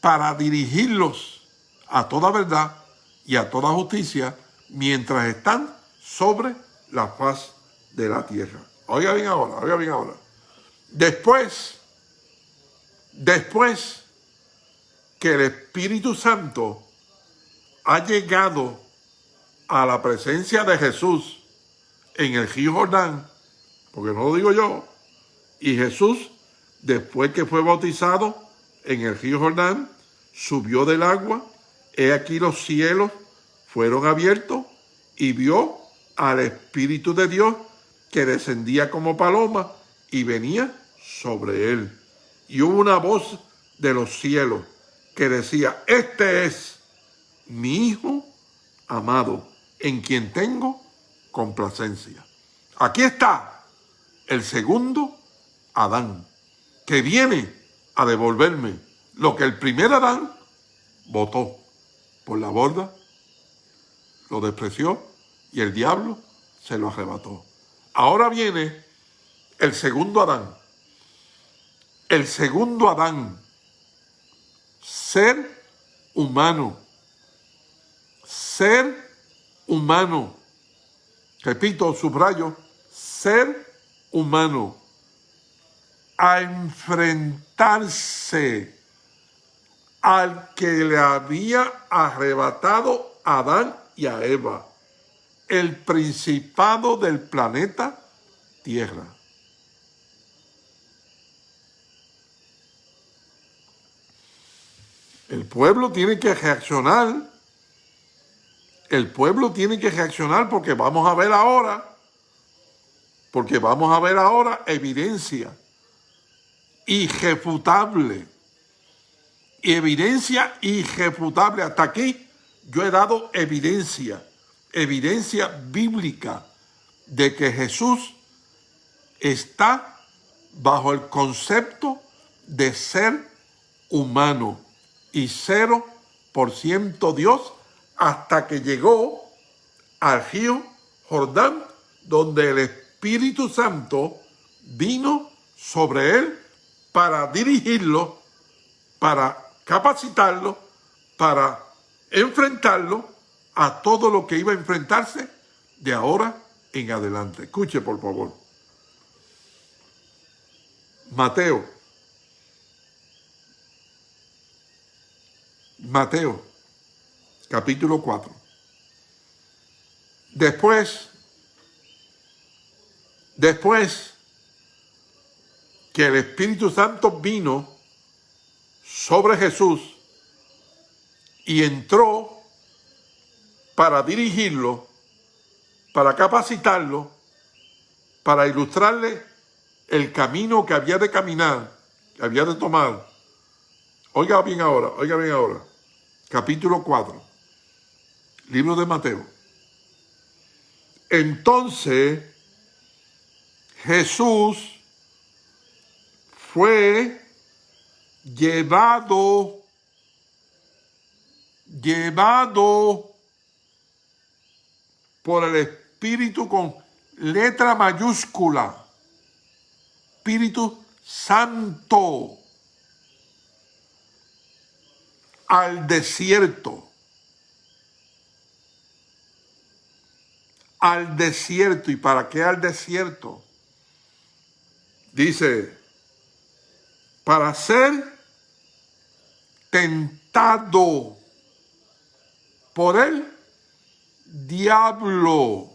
para dirigirlos a toda verdad y a toda justicia mientras están sobre la faz de la tierra. Oiga bien ahora, oiga bien ahora. Después, después que el Espíritu Santo ha llegado a la presencia de Jesús en el río Jordán, porque no lo digo yo, y Jesús, después que fue bautizado en el río Jordán, subió del agua, he aquí los cielos fueron abiertos y vio al Espíritu de Dios que descendía como paloma y venía sobre él. Y hubo una voz de los cielos que decía, este es mi Hijo amado, en quien tengo complacencia. Aquí está el segundo Adán, que viene a devolverme lo que el primer Adán votó. por la borda, lo despreció y el diablo se lo arrebató. Ahora viene el segundo Adán. El segundo Adán, ser humano, ser humano. Repito, subrayo, ser humano. A enfrentarse al que le había arrebatado a Adán y a Eva, el principado del planeta Tierra. El pueblo tiene que reaccionar. El pueblo tiene que reaccionar porque vamos a ver ahora, porque vamos a ver ahora evidencia irrefutable. Evidencia irrefutable. Hasta aquí yo he dado evidencia, evidencia bíblica de que Jesús está bajo el concepto de ser humano y cero por ciento Dios hasta que llegó al río Jordán, donde el Espíritu Santo vino sobre él para dirigirlo, para capacitarlo, para enfrentarlo a todo lo que iba a enfrentarse de ahora en adelante. Escuche, por favor. Mateo Mateo, capítulo 4. Después, después que el Espíritu Santo vino sobre Jesús y entró para dirigirlo, para capacitarlo, para ilustrarle el camino que había de caminar, que había de tomar, Oiga bien ahora, oiga bien ahora. Capítulo 4. Libro de Mateo. Entonces Jesús fue llevado, llevado por el Espíritu con letra mayúscula. Espíritu Santo al desierto. Al desierto. ¿Y para qué al desierto? Dice, para ser tentado por el diablo.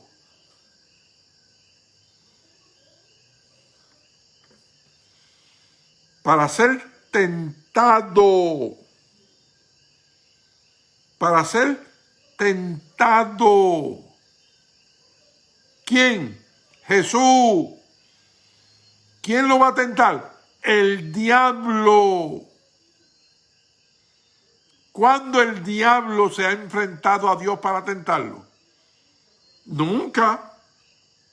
Para ser tentado para ser tentado. ¿Quién? Jesús. ¿Quién lo va a tentar? El diablo. ¿Cuándo el diablo se ha enfrentado a Dios para tentarlo? Nunca.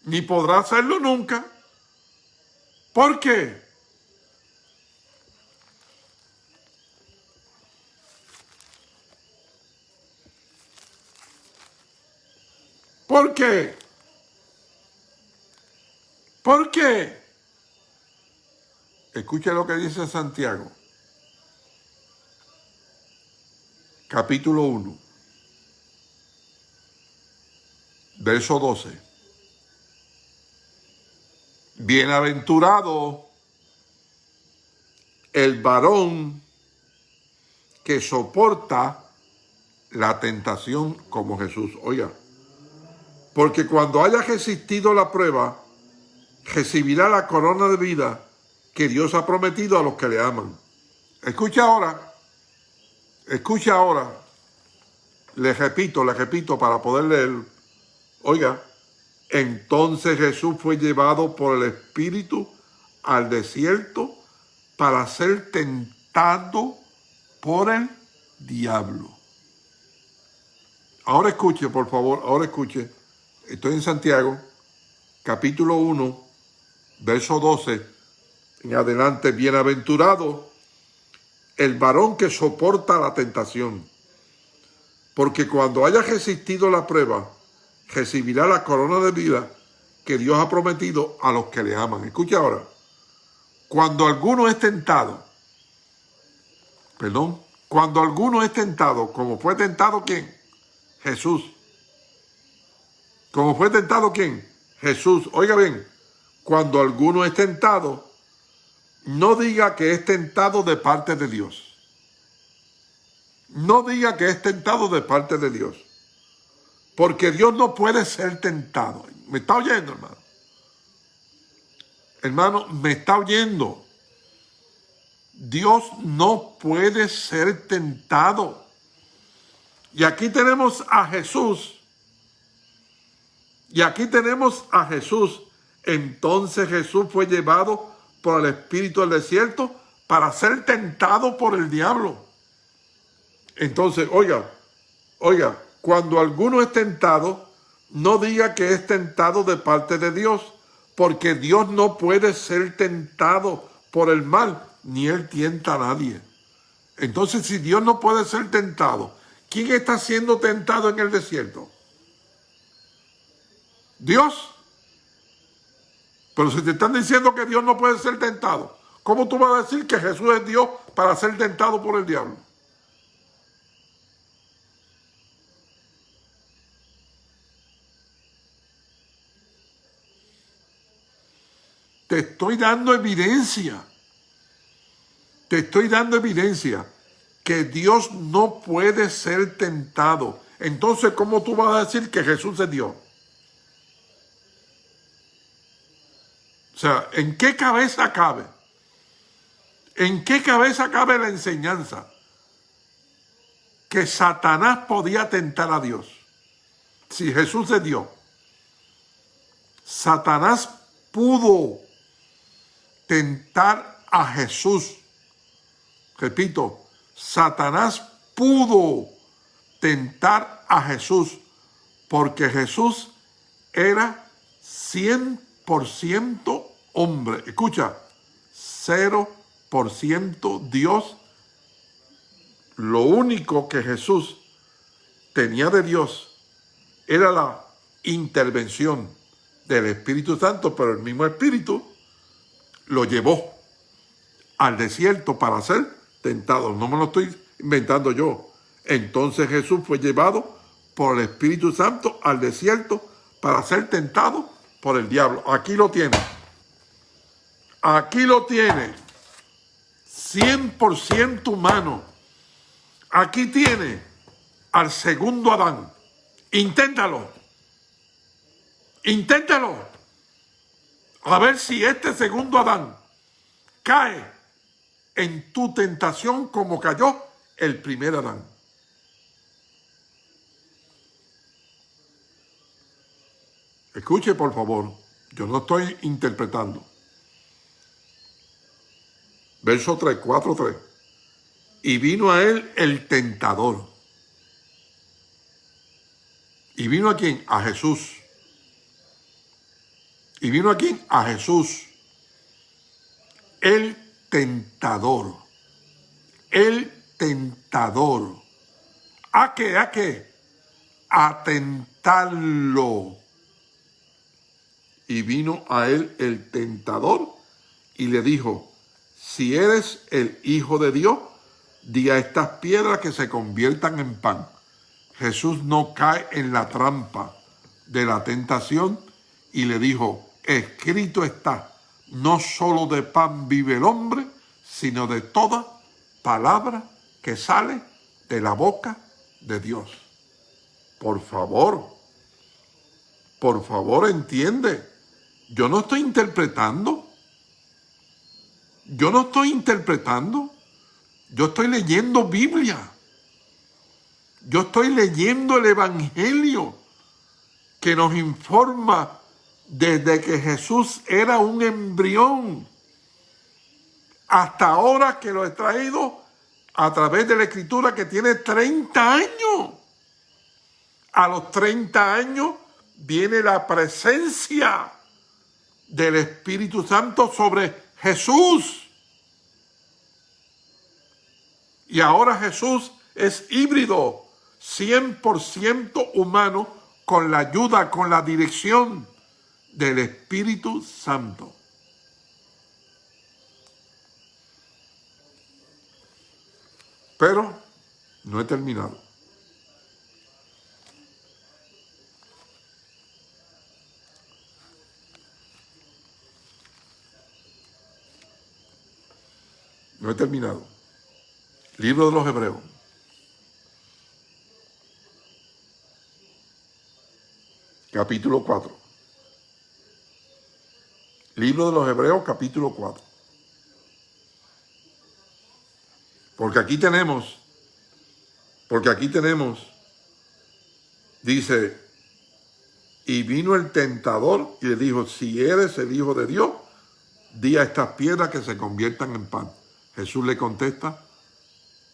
Ni podrá hacerlo nunca. ¿Por qué? ¿Por qué? ¿Por qué? Escucha lo que dice Santiago. Capítulo 1. Verso 12. Bienaventurado el varón que soporta la tentación como Jesús. Oiga, porque cuando haya resistido la prueba, recibirá la corona de vida que Dios ha prometido a los que le aman. Escucha ahora, escucha ahora, le repito, le repito para poder leer. Oiga, entonces Jesús fue llevado por el Espíritu al desierto para ser tentado por el diablo. Ahora escuche, por favor, ahora escuche. Estoy en Santiago, capítulo 1, verso 12, en adelante, bienaventurado el varón que soporta la tentación, porque cuando haya resistido la prueba, recibirá la corona de vida que Dios ha prometido a los que le aman. Escucha ahora, cuando alguno es tentado, perdón, cuando alguno es tentado, como fue tentado quién? Jesús. Como fue tentado quién? Jesús. Oiga bien, cuando alguno es tentado, no diga que es tentado de parte de Dios. No diga que es tentado de parte de Dios. Porque Dios no puede ser tentado. ¿Me está oyendo, hermano? Hermano, me está oyendo. Dios no puede ser tentado. Y aquí tenemos a Jesús. Y aquí tenemos a Jesús. Entonces Jesús fue llevado por el Espíritu al desierto para ser tentado por el diablo. Entonces, oiga, oiga, cuando alguno es tentado, no diga que es tentado de parte de Dios, porque Dios no puede ser tentado por el mal, ni Él tienta a nadie. Entonces, si Dios no puede ser tentado, ¿quién está siendo tentado en el desierto? Dios. Pero si te están diciendo que Dios no puede ser tentado, ¿cómo tú vas a decir que Jesús es Dios para ser tentado por el diablo? Te estoy dando evidencia. Te estoy dando evidencia que Dios no puede ser tentado. Entonces, ¿cómo tú vas a decir que Jesús es Dios? O sea, ¿en qué cabeza cabe? ¿En qué cabeza cabe la enseñanza? Que Satanás podía tentar a Dios. Si Jesús es Dios. Satanás pudo tentar a Jesús. Repito, Satanás pudo tentar a Jesús porque Jesús era 100% hombre. Escucha, 0% Dios. Lo único que Jesús tenía de Dios era la intervención del Espíritu Santo, pero el mismo Espíritu lo llevó al desierto para ser tentado. No me lo estoy inventando yo. Entonces Jesús fue llevado por el Espíritu Santo al desierto para ser tentado por el diablo. Aquí lo tiene. Aquí lo tiene. 100% humano. Aquí tiene al segundo Adán. Inténtalo. Inténtalo a ver si este segundo Adán cae en tu tentación como cayó el primer Adán. Escuche por favor, yo no estoy interpretando. Verso 3, 4, 3. Y vino a él el tentador. ¿Y vino a quién? A Jesús y vino aquí a Jesús, el tentador, el tentador. ¿A qué? ¿A qué? A tentarlo. Y vino a él el tentador y le dijo, si eres el Hijo de Dios, di a estas piedras que se conviertan en pan. Jesús no cae en la trampa de la tentación y le dijo, escrito está, no solo de pan vive el hombre, sino de toda palabra que sale de la boca de Dios. Por favor, por favor entiende, yo no estoy interpretando, yo no estoy interpretando, yo estoy leyendo Biblia, yo estoy leyendo el Evangelio que nos informa desde que Jesús era un embrión hasta ahora que lo he traído a través de la escritura que tiene 30 años. A los 30 años viene la presencia del Espíritu Santo sobre Jesús. Y ahora Jesús es híbrido, 100% humano con la ayuda, con la dirección del Espíritu Santo. Pero no he terminado. He terminado. Libro de los Hebreos. Capítulo 4. Libro de los Hebreos, capítulo 4. Porque aquí tenemos, porque aquí tenemos, dice, y vino el tentador y le dijo, si eres el Hijo de Dios, di a estas piedras que se conviertan en pan. Jesús le contesta,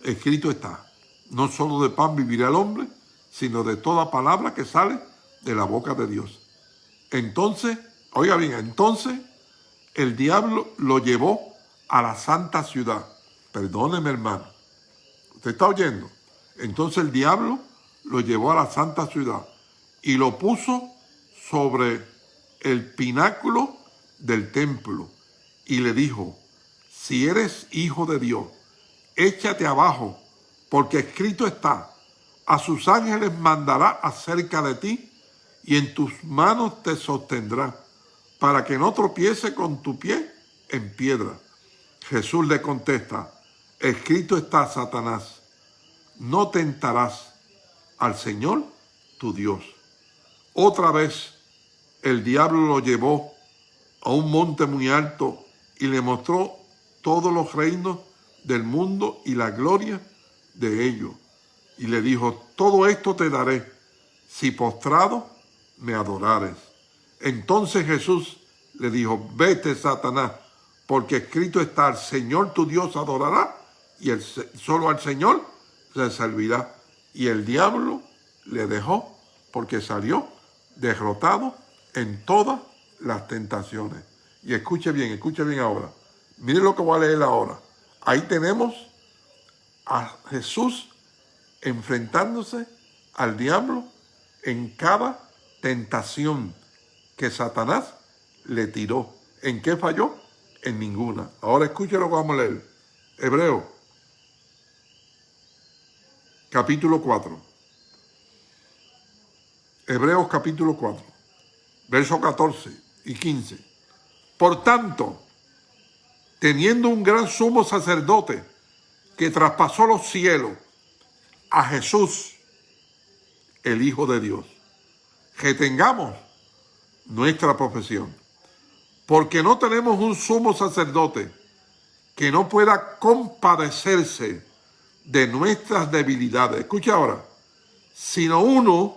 escrito está, no solo de pan vivirá el hombre, sino de toda palabra que sale de la boca de Dios. Entonces, oiga bien, entonces el diablo lo llevó a la santa ciudad. Perdóneme, hermano. ¿Usted está oyendo? Entonces el diablo lo llevó a la santa ciudad y lo puso sobre el pináculo del templo y le dijo, si eres hijo de Dios, échate abajo, porque escrito está, a sus ángeles mandará acerca de ti y en tus manos te sostendrá, para que no tropiece con tu pie en piedra. Jesús le contesta, escrito está, Satanás, no tentarás al Señor tu Dios. Otra vez el diablo lo llevó a un monte muy alto y le mostró todos los reinos del mundo y la gloria de ellos. Y le dijo, todo esto te daré, si postrado me adorares. Entonces Jesús le dijo, vete Satanás, porque escrito está, el Señor tu Dios adorará, y el, solo al Señor se servirá. Y el diablo le dejó, porque salió derrotado en todas las tentaciones. Y escuche bien, escuche bien ahora. Mire lo que voy a leer ahora. Ahí tenemos a Jesús enfrentándose al diablo en cada tentación que Satanás le tiró. ¿En qué falló? En ninguna. Ahora escuche lo que vamos a leer. Hebreo, capítulo 4. Hebreos capítulo 4, versos 14 y 15. Por tanto, teniendo un gran sumo sacerdote que traspasó los cielos, a Jesús, el Hijo de Dios, que tengamos nuestra profesión. Porque no tenemos un sumo sacerdote que no pueda compadecerse de nuestras debilidades. Escucha ahora, sino uno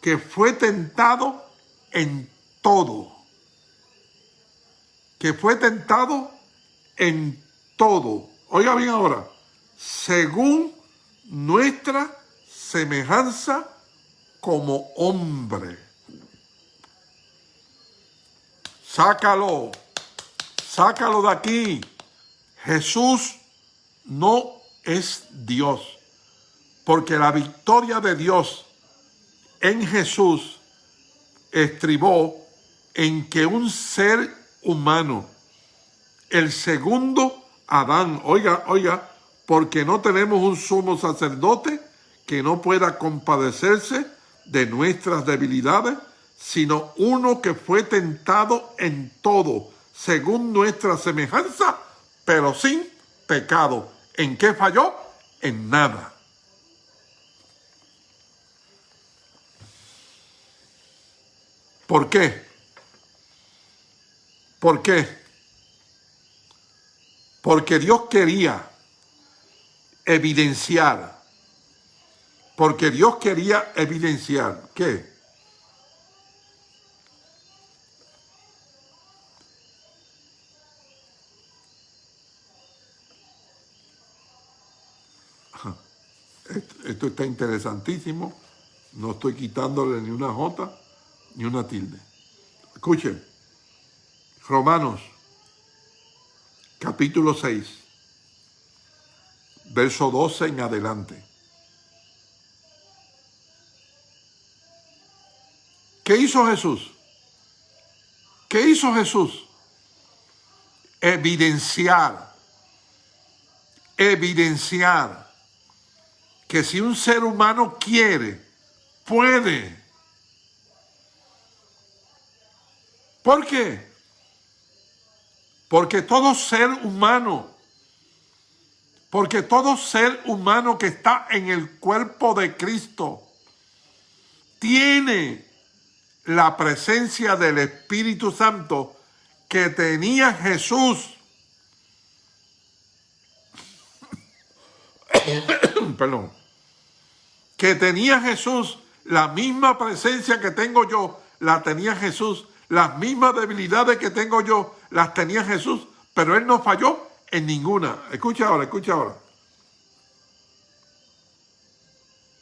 que fue tentado en todo. Que fue tentado en todo. Oiga bien ahora, según nuestra semejanza como hombre. Sácalo, sácalo de aquí. Jesús no es Dios, porque la victoria de Dios en Jesús estribó en que un ser humano el segundo Adán. Oiga, oiga, porque no tenemos un sumo sacerdote que no pueda compadecerse de nuestras debilidades, sino uno que fue tentado en todo, según nuestra semejanza, pero sin pecado. ¿En qué falló? En nada. ¿Por qué? ¿Por qué? Porque Dios quería evidenciar, porque Dios quería evidenciar, ¿qué? Esto está interesantísimo. No estoy quitándole ni una J ni una tilde. Escuchen. Romanos capítulo 6, verso 12 en adelante. ¿Qué hizo Jesús? ¿Qué hizo Jesús? Evidenciar, evidenciar que si un ser humano quiere, puede. ¿Por qué? Porque todo ser humano, porque todo ser humano que está en el cuerpo de Cristo tiene la presencia del Espíritu Santo que tenía Jesús. Perdón. Que tenía Jesús, la misma presencia que tengo yo, la tenía Jesús. Las mismas debilidades que tengo yo, las tenía Jesús. Pero Él no falló en ninguna. Escucha ahora, escucha ahora.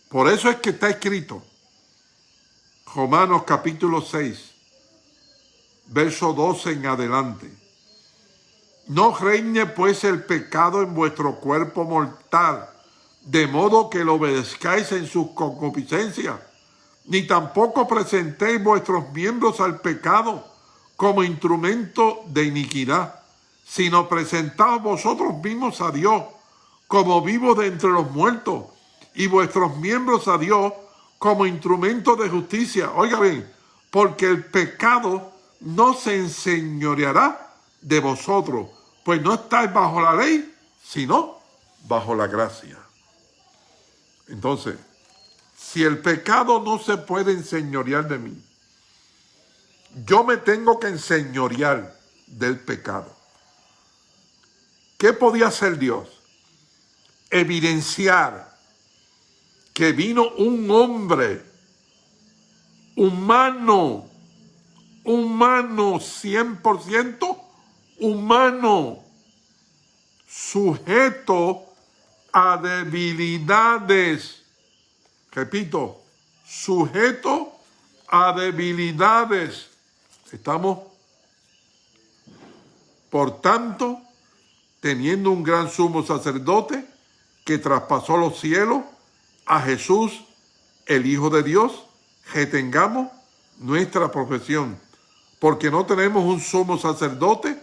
Por eso es que está escrito Romanos capítulo 6, verso 12 en adelante. No reine pues el pecado en vuestro cuerpo mortal, de modo que lo obedezcáis en sus concupiscencias, ni tampoco presentéis vuestros miembros al pecado como instrumento de iniquidad, sino presentaos vosotros mismos a Dios como vivos de entre los muertos, y vuestros miembros a Dios como instrumento de justicia. Oiga bien, porque el pecado no se enseñoreará de vosotros, pues no estáis bajo la ley, sino bajo la gracia. Entonces, si el pecado no se puede enseñorear de mí, yo me tengo que enseñorear del pecado. ¿Qué podía hacer Dios? Evidenciar que vino un hombre humano, humano, 100% humano, sujeto a debilidades. Repito, sujeto a debilidades. Estamos, por tanto, teniendo un gran sumo sacerdote que traspasó los cielos, a Jesús, el Hijo de Dios, que tengamos nuestra profesión, porque no tenemos un sumo sacerdote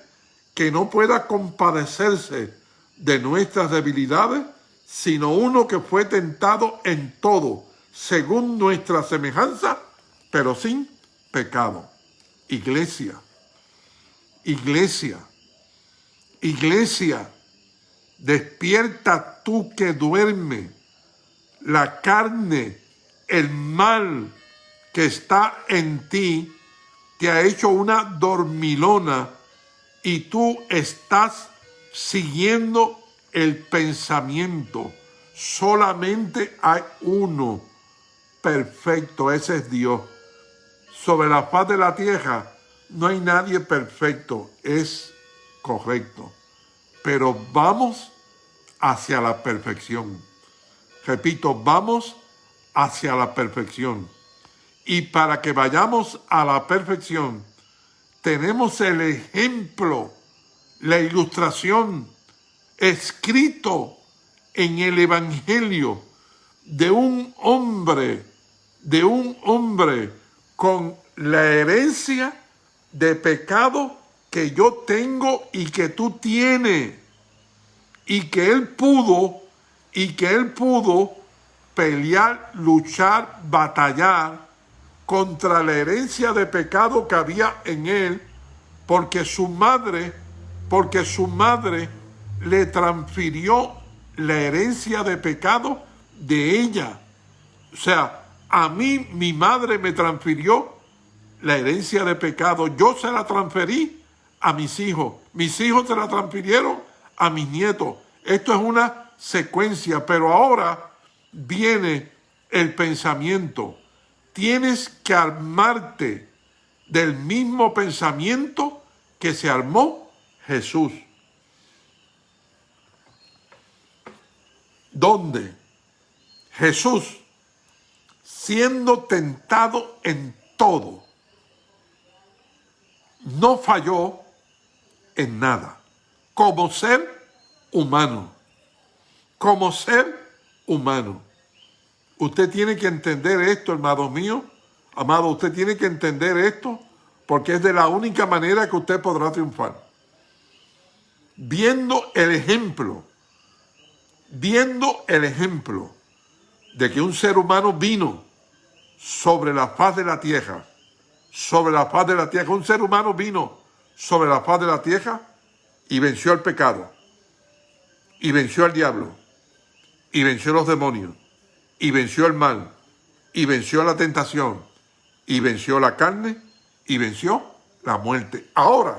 que no pueda compadecerse de nuestras debilidades, sino uno que fue tentado en todo, según nuestra semejanza, pero sin pecado. Iglesia, iglesia, iglesia, despierta tú que duermes la carne, el mal que está en ti, te ha hecho una dormilona y tú estás siguiendo el pensamiento. Solamente hay uno perfecto, ese es Dios. Sobre la faz de la tierra no hay nadie perfecto, es correcto. Pero vamos hacia la perfección. Repito, vamos hacia la perfección. Y para que vayamos a la perfección, tenemos el ejemplo, la ilustración escrito en el Evangelio de un hombre, de un hombre con la herencia de pecado que yo tengo y que tú tienes, y que él pudo y que él pudo pelear, luchar, batallar contra la herencia de pecado que había en él, porque su madre, porque su madre le transfirió la herencia de pecado de ella. O sea, a mí mi madre me transfirió la herencia de pecado, yo se la transferí a mis hijos, mis hijos se la transfirieron a mis nietos. Esto es una secuencia, pero ahora viene el pensamiento. Tienes que armarte del mismo pensamiento que se armó Jesús. ¿Dónde? Jesús, siendo tentado en todo, no falló en nada, como ser humano como ser humano. Usted tiene que entender esto, hermano mío, Amado, usted tiene que entender esto porque es de la única manera que usted podrá triunfar. Viendo el ejemplo, viendo el ejemplo de que un ser humano vino sobre la faz de la tierra, sobre la faz de la tierra, un ser humano vino sobre la faz de la tierra y venció el pecado, y venció al diablo, y venció los demonios, y venció el mal, y venció la tentación, y venció la carne, y venció la muerte. Ahora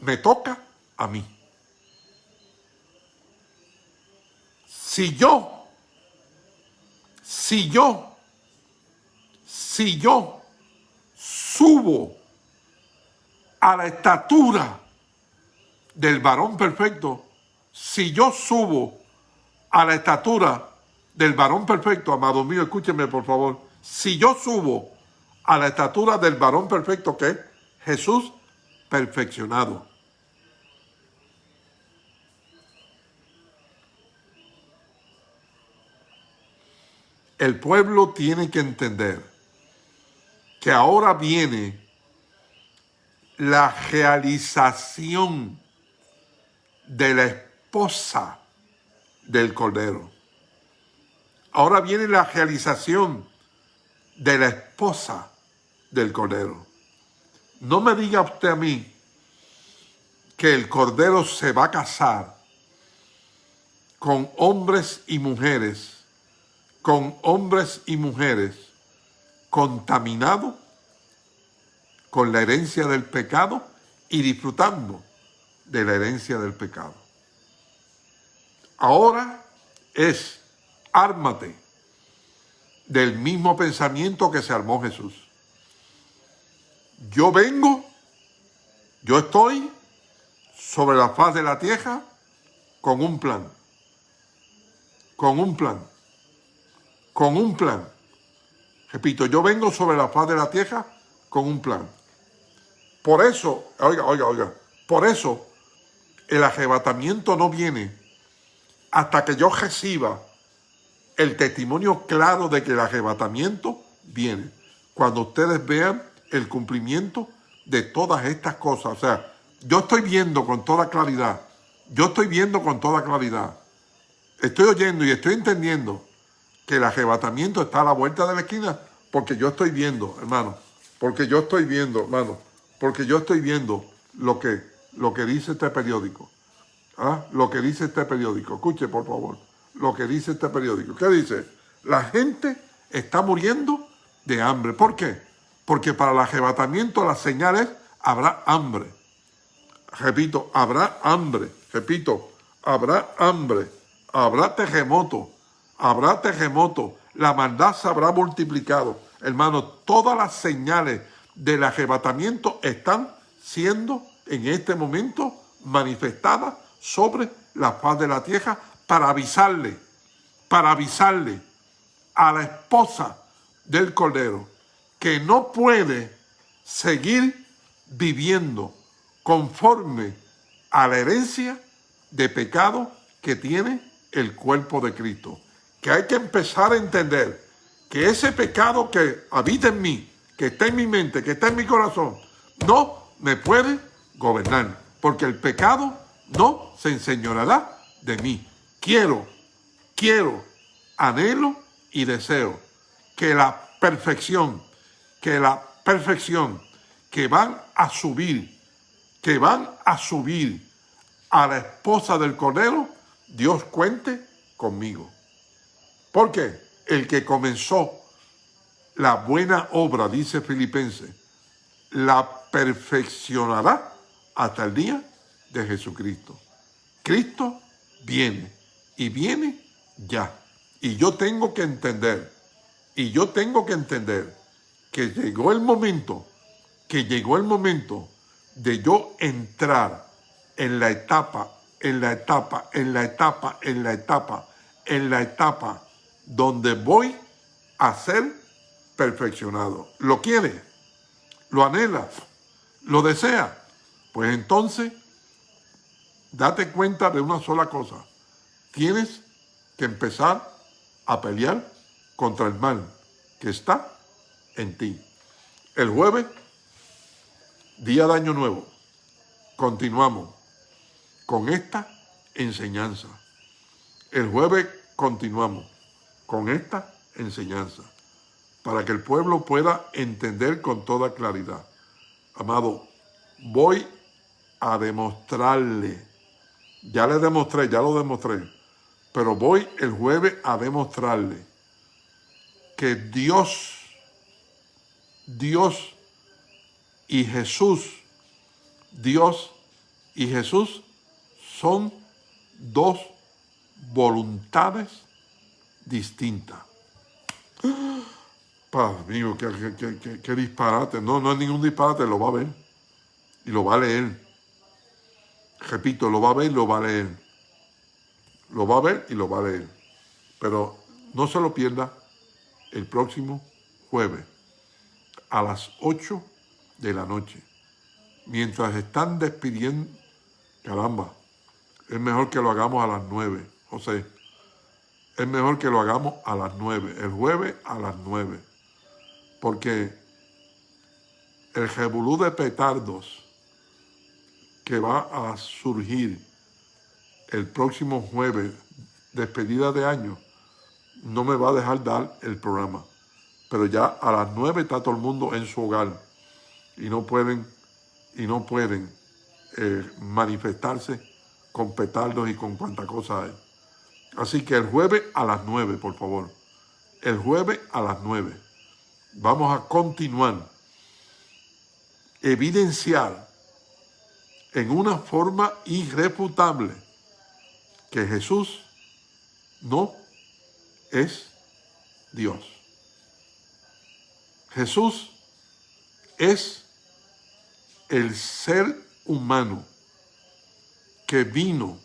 me toca a mí. Si yo, si yo, si yo subo a la estatura del varón perfecto, si yo subo a la estatura del varón perfecto, amado mío, escúcheme por favor, si yo subo a la estatura del varón perfecto que es Jesús perfeccionado. El pueblo tiene que entender que ahora viene la realización de la esposa del Cordero. Ahora viene la realización de la esposa del Cordero. No me diga usted a mí que el Cordero se va a casar con hombres y mujeres, con hombres y mujeres contaminados con la herencia del pecado y disfrutando de la herencia del pecado. Ahora es ármate del mismo pensamiento que se armó Jesús. Yo vengo, yo estoy sobre la faz de la tierra con un plan, con un plan, con un plan. Repito, yo vengo sobre la faz de la tierra con un plan. Por eso, oiga, oiga, oiga, por eso el arrebatamiento no viene hasta que yo reciba el testimonio claro de que el arrebatamiento viene. Cuando ustedes vean el cumplimiento de todas estas cosas. O sea, yo estoy viendo con toda claridad. Yo estoy viendo con toda claridad. Estoy oyendo y estoy entendiendo que el arrebatamiento está a la vuelta de la esquina porque yo estoy viendo, hermano. Porque yo estoy viendo, hermano. Porque yo estoy viendo lo que, lo que dice este periódico. ¿Ah? Lo que dice este periódico. Escuche, por favor. Lo que dice este periódico. ¿Qué dice? La gente está muriendo de hambre. ¿Por qué? Porque para el arrebatamiento las señales habrá hambre. Repito, habrá hambre. Repito, habrá hambre. Habrá terremoto. Habrá terremoto. La maldad se habrá multiplicado. Hermano, todas las señales del arrebatamiento están siendo en este momento manifestadas sobre la faz de la tierra para avisarle, para avisarle a la esposa del Cordero que no puede seguir viviendo conforme a la herencia de pecado que tiene el cuerpo de Cristo. Que hay que empezar a entender que ese pecado que habita en mí, que está en mi mente, que está en mi corazón, no me puede gobernar, porque el pecado no se enseñorará de mí. Quiero, quiero, anhelo y deseo que la perfección, que la perfección que van a subir, que van a subir a la esposa del Cordero, Dios cuente conmigo. Porque el que comenzó la buena obra, dice Filipenses, la perfeccionará hasta el día de Jesucristo. Cristo viene y viene ya. Y yo tengo que entender, y yo tengo que entender que llegó el momento, que llegó el momento de yo entrar en la etapa, en la etapa, en la etapa, en la etapa, en la etapa donde voy a ser perfeccionado. ¿Lo quiere? ¿Lo anhela? ¿Lo desea? Pues entonces, date cuenta de una sola cosa. Tienes que empezar a pelear contra el mal que está en ti. El jueves, día de Año Nuevo, continuamos con esta enseñanza. El jueves continuamos con esta enseñanza para que el pueblo pueda entender con toda claridad. Amado, voy a demostrarle, ya le demostré, ya lo demostré, pero voy el jueves a demostrarle que Dios, Dios y Jesús, Dios y Jesús son dos voluntades distintas. Padre mío, qué, disparate. No, no es ningún disparate, lo va a ver. Y lo va a leer. Repito, lo va a ver y lo va a leer. Lo va a ver y lo va a leer. Pero no se lo pierda el próximo jueves a las 8 de la noche. Mientras están despidiendo, caramba, es mejor que lo hagamos a las 9, José. Es mejor que lo hagamos a las 9, el jueves a las 9 porque el revolú de petardos que va a surgir el próximo jueves, despedida de año, no me va a dejar dar el programa. Pero ya a las nueve está todo el mundo en su hogar y no pueden, y no pueden eh, manifestarse con petardos y con cuanta cosa hay. Así que el jueves a las nueve, por favor. El jueves a las nueve vamos a continuar, evidenciar en una forma irrefutable que Jesús no es Dios. Jesús es el ser humano que vino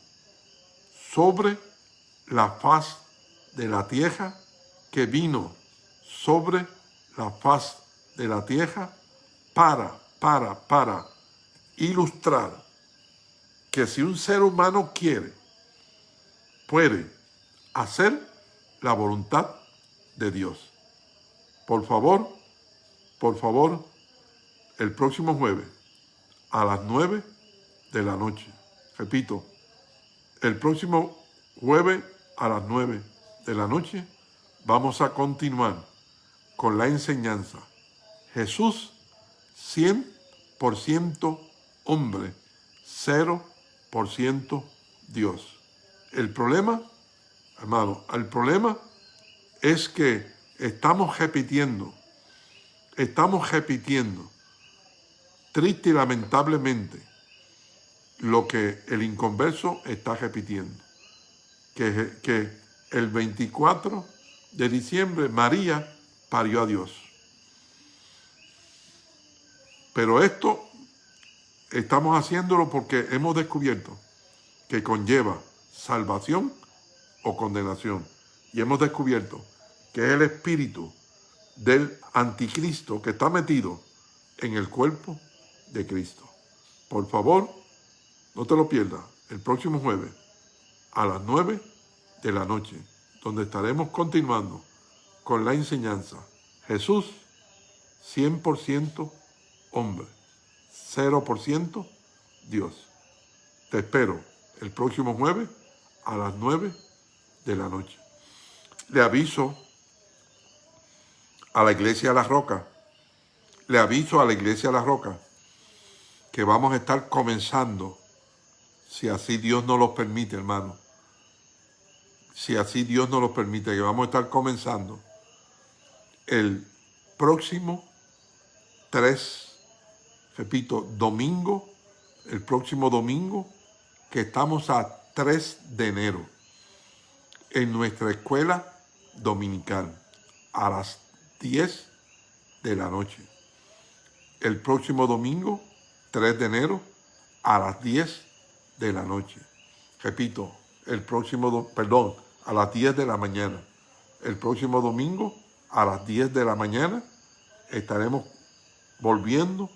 sobre la faz de la tierra, que vino sobre la faz de la tierra para, para, para ilustrar que si un ser humano quiere, puede hacer la voluntad de Dios. Por favor, por favor, el próximo jueves a las nueve de la noche. Repito, el próximo jueves a las nueve de la noche vamos a continuar con la enseñanza. Jesús 100% hombre, 0% Dios. El problema, hermano, el problema es que estamos repitiendo, estamos repitiendo, triste y lamentablemente, lo que el inconverso está repitiendo. Que, el 24 de diciembre María parió a Dios. Pero esto estamos haciéndolo porque hemos descubierto que conlleva salvación o condenación. Y hemos descubierto que es el espíritu del anticristo que está metido en el cuerpo de Cristo. Por favor, no te lo pierdas el próximo jueves a las 9 de la noche, donde estaremos continuando con la enseñanza. Jesús, 100% hombre, 0% Dios. Te espero el próximo jueves a las 9 de la noche. Le aviso a la iglesia de la roca, le aviso a la iglesia de la roca que vamos a estar comenzando, si así Dios nos lo permite, hermano, si así Dios nos lo permite, que vamos a estar comenzando el próximo 3, repito, domingo, el próximo domingo, que estamos a 3 de enero, en nuestra escuela dominical, a las 10 de la noche. El próximo domingo, 3 de enero, a las 10 de la noche. Repito, el próximo, perdón, a las 10 de la mañana. El próximo domingo, a las 10 de la mañana estaremos volviendo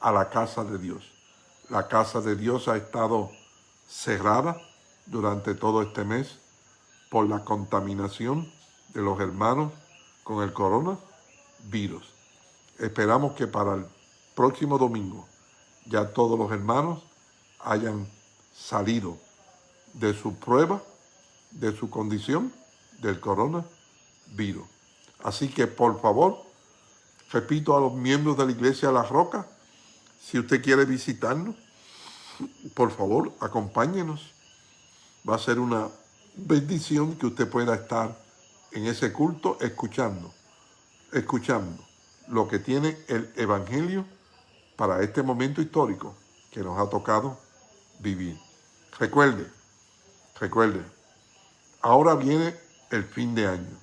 a la casa de Dios. La casa de Dios ha estado cerrada durante todo este mes por la contaminación de los hermanos con el coronavirus. Esperamos que para el próximo domingo ya todos los hermanos hayan salido de su prueba, de su condición del coronavirus. Así que por favor, repito a los miembros de la Iglesia de la Roca, si usted quiere visitarnos, por favor, acompáñenos. Va a ser una bendición que usted pueda estar en ese culto escuchando, escuchando lo que tiene el Evangelio para este momento histórico que nos ha tocado vivir. Recuerde, recuerde, ahora viene el fin de año.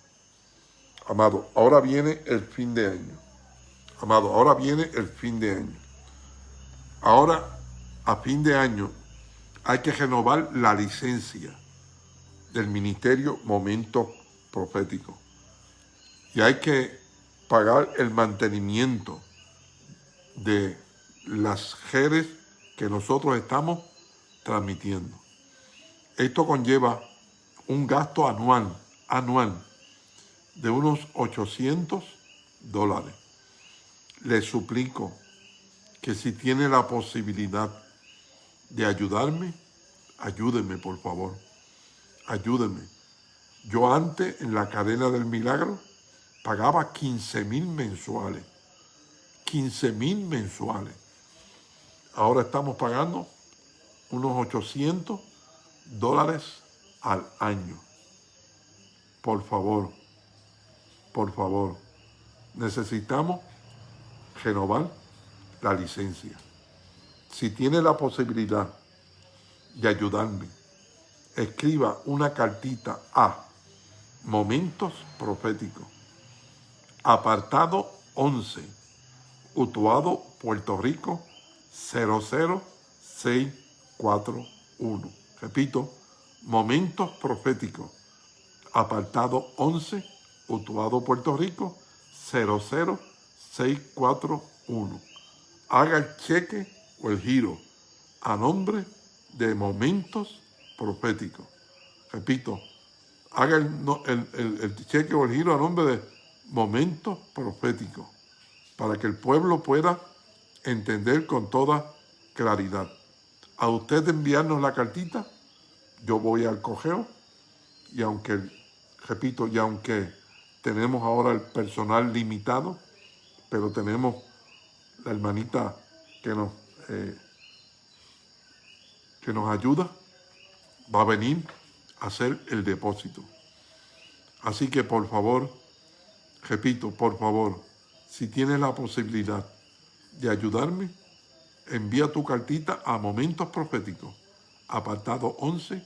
Amado, ahora viene el fin de año. Amado, ahora viene el fin de año. Ahora, a fin de año, hay que renovar la licencia del Ministerio Momento Profético. Y hay que pagar el mantenimiento de las redes que nosotros estamos transmitiendo. Esto conlleva un gasto anual, anual, de unos 800 dólares. Les suplico que si tiene la posibilidad de ayudarme, ayúdenme por favor, ayúdenme. Yo antes en la cadena del milagro pagaba 15 mil mensuales, 15 mil mensuales. Ahora estamos pagando unos 800 dólares al año. Por favor, por favor, necesitamos renovar la licencia. Si tiene la posibilidad de ayudarme, escriba una cartita a Momentos Proféticos, apartado 11, Utuado, Puerto Rico, 00641. Repito, Momentos Proféticos, apartado 11, Utuado, Puerto Rico, 00641. Haga el cheque o el giro a nombre de Momentos Proféticos. Repito, haga el, el cheque o el giro a nombre de Momentos Proféticos para que el pueblo pueda entender con toda claridad. A usted enviarnos la cartita, yo voy al cogeo y aunque, repito, y aunque tenemos ahora el personal limitado, pero tenemos la hermanita que nos, eh, que nos ayuda, va a venir a hacer el depósito. Así que por favor, repito, por favor, si tienes la posibilidad de ayudarme, envía tu cartita a Momentos Proféticos, apartado 11,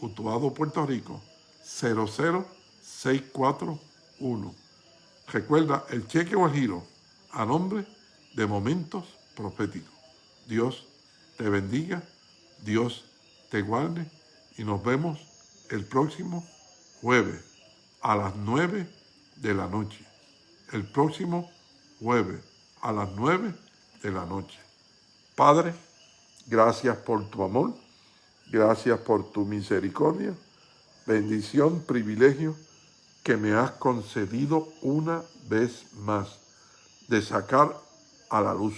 Utuado, Puerto Rico, 00641. Recuerda el cheque o el giro a nombre de Momentos Proféticos. Dios te bendiga, Dios te guarde y nos vemos el próximo jueves a las 9 de la noche. El próximo jueves a las 9 de la noche. Padre, gracias por tu amor, gracias por tu misericordia, bendición, privilegio que me has concedido una vez más de sacar a la luz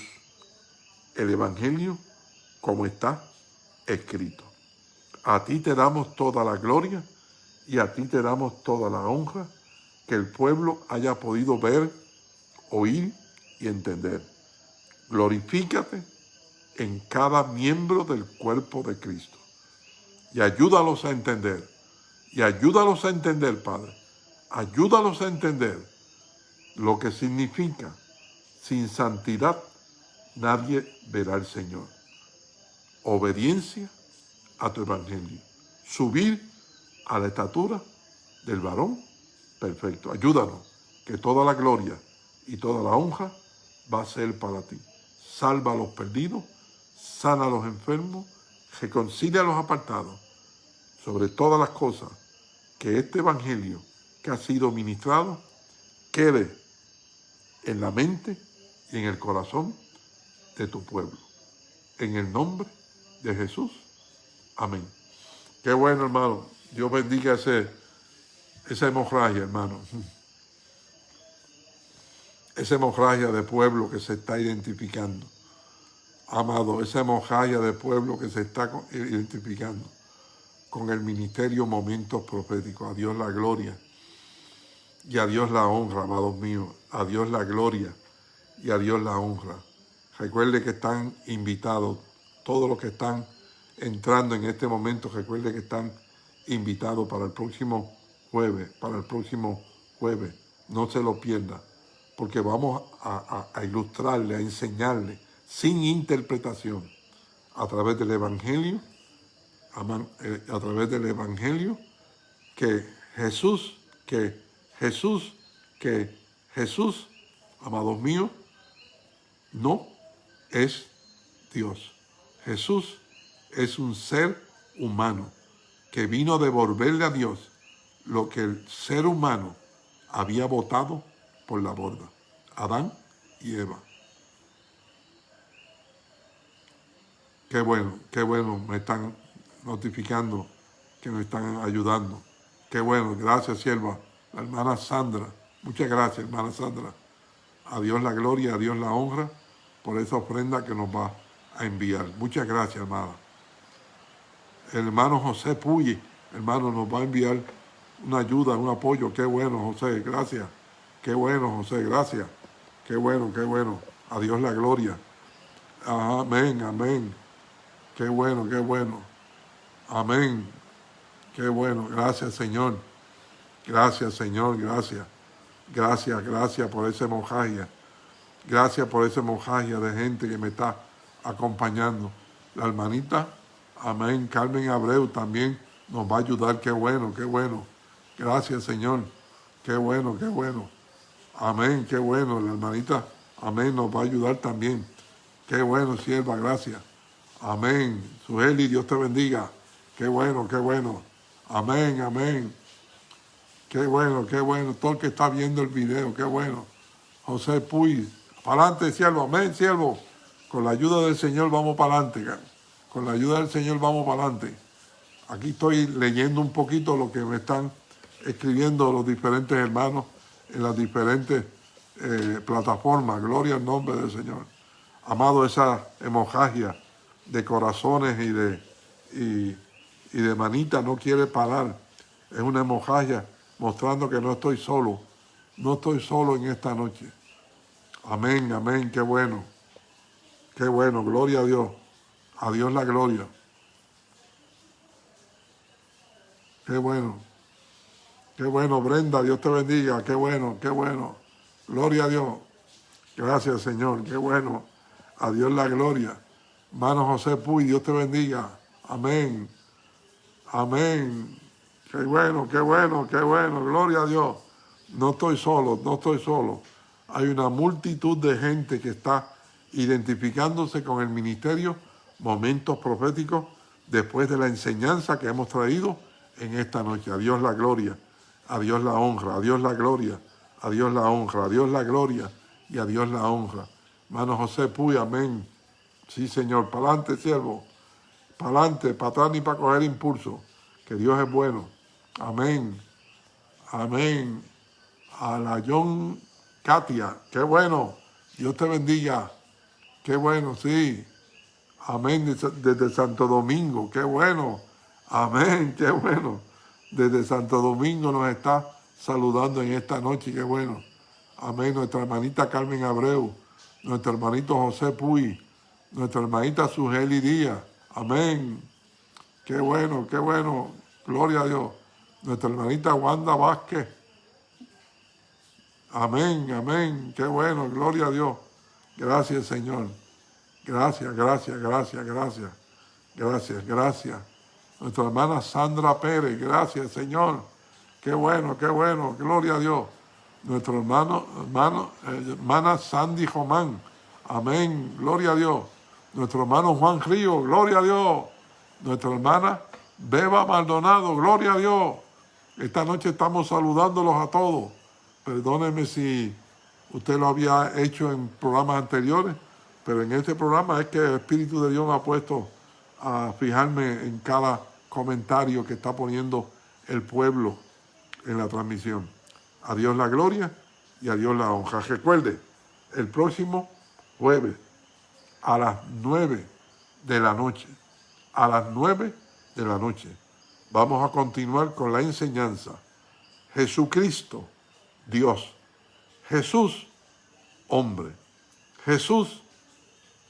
el Evangelio como está escrito. A ti te damos toda la gloria y a ti te damos toda la honra que el pueblo haya podido ver, oír y entender. Glorifícate en cada miembro del cuerpo de Cristo y ayúdalos a entender. Y ayúdalos a entender, Padre. Ayúdalos a entender lo que significa sin santidad nadie verá al Señor. Obediencia a tu evangelio. Subir a la estatura del varón perfecto. Ayúdanos que toda la gloria y toda la honra va a ser para ti. Salva a los perdidos, sana a los enfermos, reconcilia a los apartados. Sobre todas las cosas, que este evangelio que ha sido ministrado quede en la mente y en el corazón de tu pueblo. En el nombre de Jesús. Amén. Qué bueno, hermano. Dios bendiga ese, esa hemorragia, hermano. esa hemorragia de pueblo que se está identificando. Amado, esa hemorragia de pueblo que se está identificando con el ministerio Momentos Proféticos. A Dios la gloria y a Dios la honra, amados míos. A Dios la gloria y a Dios la honra. Recuerde que están invitados, todos los que están entrando en este momento, recuerde que están invitados para el próximo jueves, para el próximo jueves. No se lo pierda, porque vamos a, ilustrarle, a enseñarle, sin interpretación, a través del Evangelio, a, eh, a través del Evangelio, que Jesús, que Jesús, que Jesús, amados míos, no es Dios. Jesús es un ser humano que vino a devolverle a Dios lo que el ser humano había votado por la borda. Adán y Eva. Qué bueno, qué bueno, me están notificando que me están ayudando. Qué bueno, gracias sierva, la hermana Sandra. Muchas gracias, hermana Sandra. A Dios la gloria, a Dios la honra por esa ofrenda que nos va a enviar. Muchas gracias, hermana. El hermano José Puyi, hermano, nos va a enviar una ayuda, un apoyo. Qué bueno, José, gracias. Qué bueno, José, gracias. Qué bueno, qué bueno. A Dios la gloria. Amén, amén. Qué bueno, qué bueno. Amén. Qué bueno. Gracias, Señor. Gracias, Señor. Gracias. Gracias, gracias por ese mojaje. Gracias por ese mojaje de gente que me está acompañando. La hermanita, amén, Carmen Abreu también nos va a ayudar. Qué bueno, qué bueno. Gracias, Señor. Qué bueno, qué bueno. Amén, qué bueno. La hermanita, amén, nos va a ayudar también. Qué bueno, sierva, gracias. Amén. Sueli, Dios te bendiga. Qué bueno, qué bueno. Amén, amén. Qué bueno, qué bueno. Todo el que está viendo el video, qué bueno. José Puy, para adelante, siervo. Amén, siervo. Con la ayuda del Señor vamos para adelante. Con la ayuda del Señor vamos para adelante. Aquí estoy leyendo un poquito lo que me están escribiendo los diferentes hermanos en las diferentes eh, plataformas. Gloria al nombre del Señor. Amado, esa hemorragia de corazones y de, y, y de manita no quiere parar. Es una hemorragia mostrando que no estoy solo. No estoy solo en esta noche. Amén, amén, qué bueno. Qué bueno, gloria a Dios. A Dios la gloria. Qué bueno. Qué bueno, Brenda, Dios te bendiga. Qué bueno, qué bueno. Gloria a Dios. Gracias, Señor. Qué bueno. A Dios la gloria. Hermano José Puy, Dios te bendiga. Amén. Amén. Qué bueno, qué bueno, qué bueno. Gloria a Dios. No estoy solo, no estoy solo hay una multitud de gente que está identificándose con el ministerio, momentos proféticos, después de la enseñanza que hemos traído en esta noche. A Dios la gloria, a Dios la honra, a Dios la gloria, a Dios la honra, a Dios la gloria y a Dios la honra. Hermano José Puy, amén. Sí, Señor, para adelante, siervo. Para adelante, para atrás ni para coger impulso. Que Dios es bueno. Amén. Amén. A la John Katia, qué bueno. Dios te bendiga. Qué bueno, sí. Amén. Desde Santo Domingo, qué bueno. Amén, qué bueno. Desde Santo Domingo nos está saludando en esta noche, qué bueno. Amén. Nuestra hermanita Carmen Abreu, nuestro hermanito José Puy, nuestra hermanita Sugeli Díaz. Amén. Qué bueno, qué bueno. Gloria a Dios. Nuestra hermanita Wanda Vázquez. Amén, amén. Qué bueno, gloria a Dios. Gracias, Señor. Gracias, gracias, gracias, gracias. Gracias, gracias. Nuestra hermana Sandra Pérez, gracias, Señor. Qué bueno, qué bueno. Gloria a Dios. Nuestro hermano, hermano, eh, hermana Sandy Román. Amén. Gloria a Dios. Nuestro hermano Juan Río, gloria a Dios. Nuestra hermana Beba Maldonado, gloria a Dios. Esta noche estamos saludándolos a todos. Perdóneme si usted lo había hecho en programas anteriores, pero en este programa es que el Espíritu de Dios me ha puesto a fijarme en cada comentario que está poniendo el pueblo en la transmisión. A Dios la gloria y a Dios la honra. Recuerde, el próximo jueves a las 9 de la noche. A las 9 de la noche. Vamos a continuar con la enseñanza. Jesucristo, Dios. Jesús, hombre. Jesús,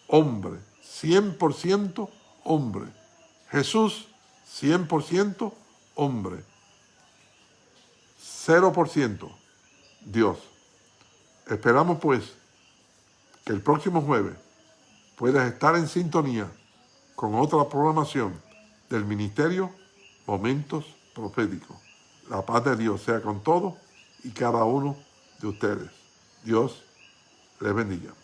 hombre. 100% hombre. Jesús, 100% hombre. 0% Dios. Esperamos pues que el próximo jueves puedas estar en sintonía con otra programación del Ministerio Momentos Proféticos. La paz de Dios sea con todos y cada uno de ustedes. Dios les bendiga.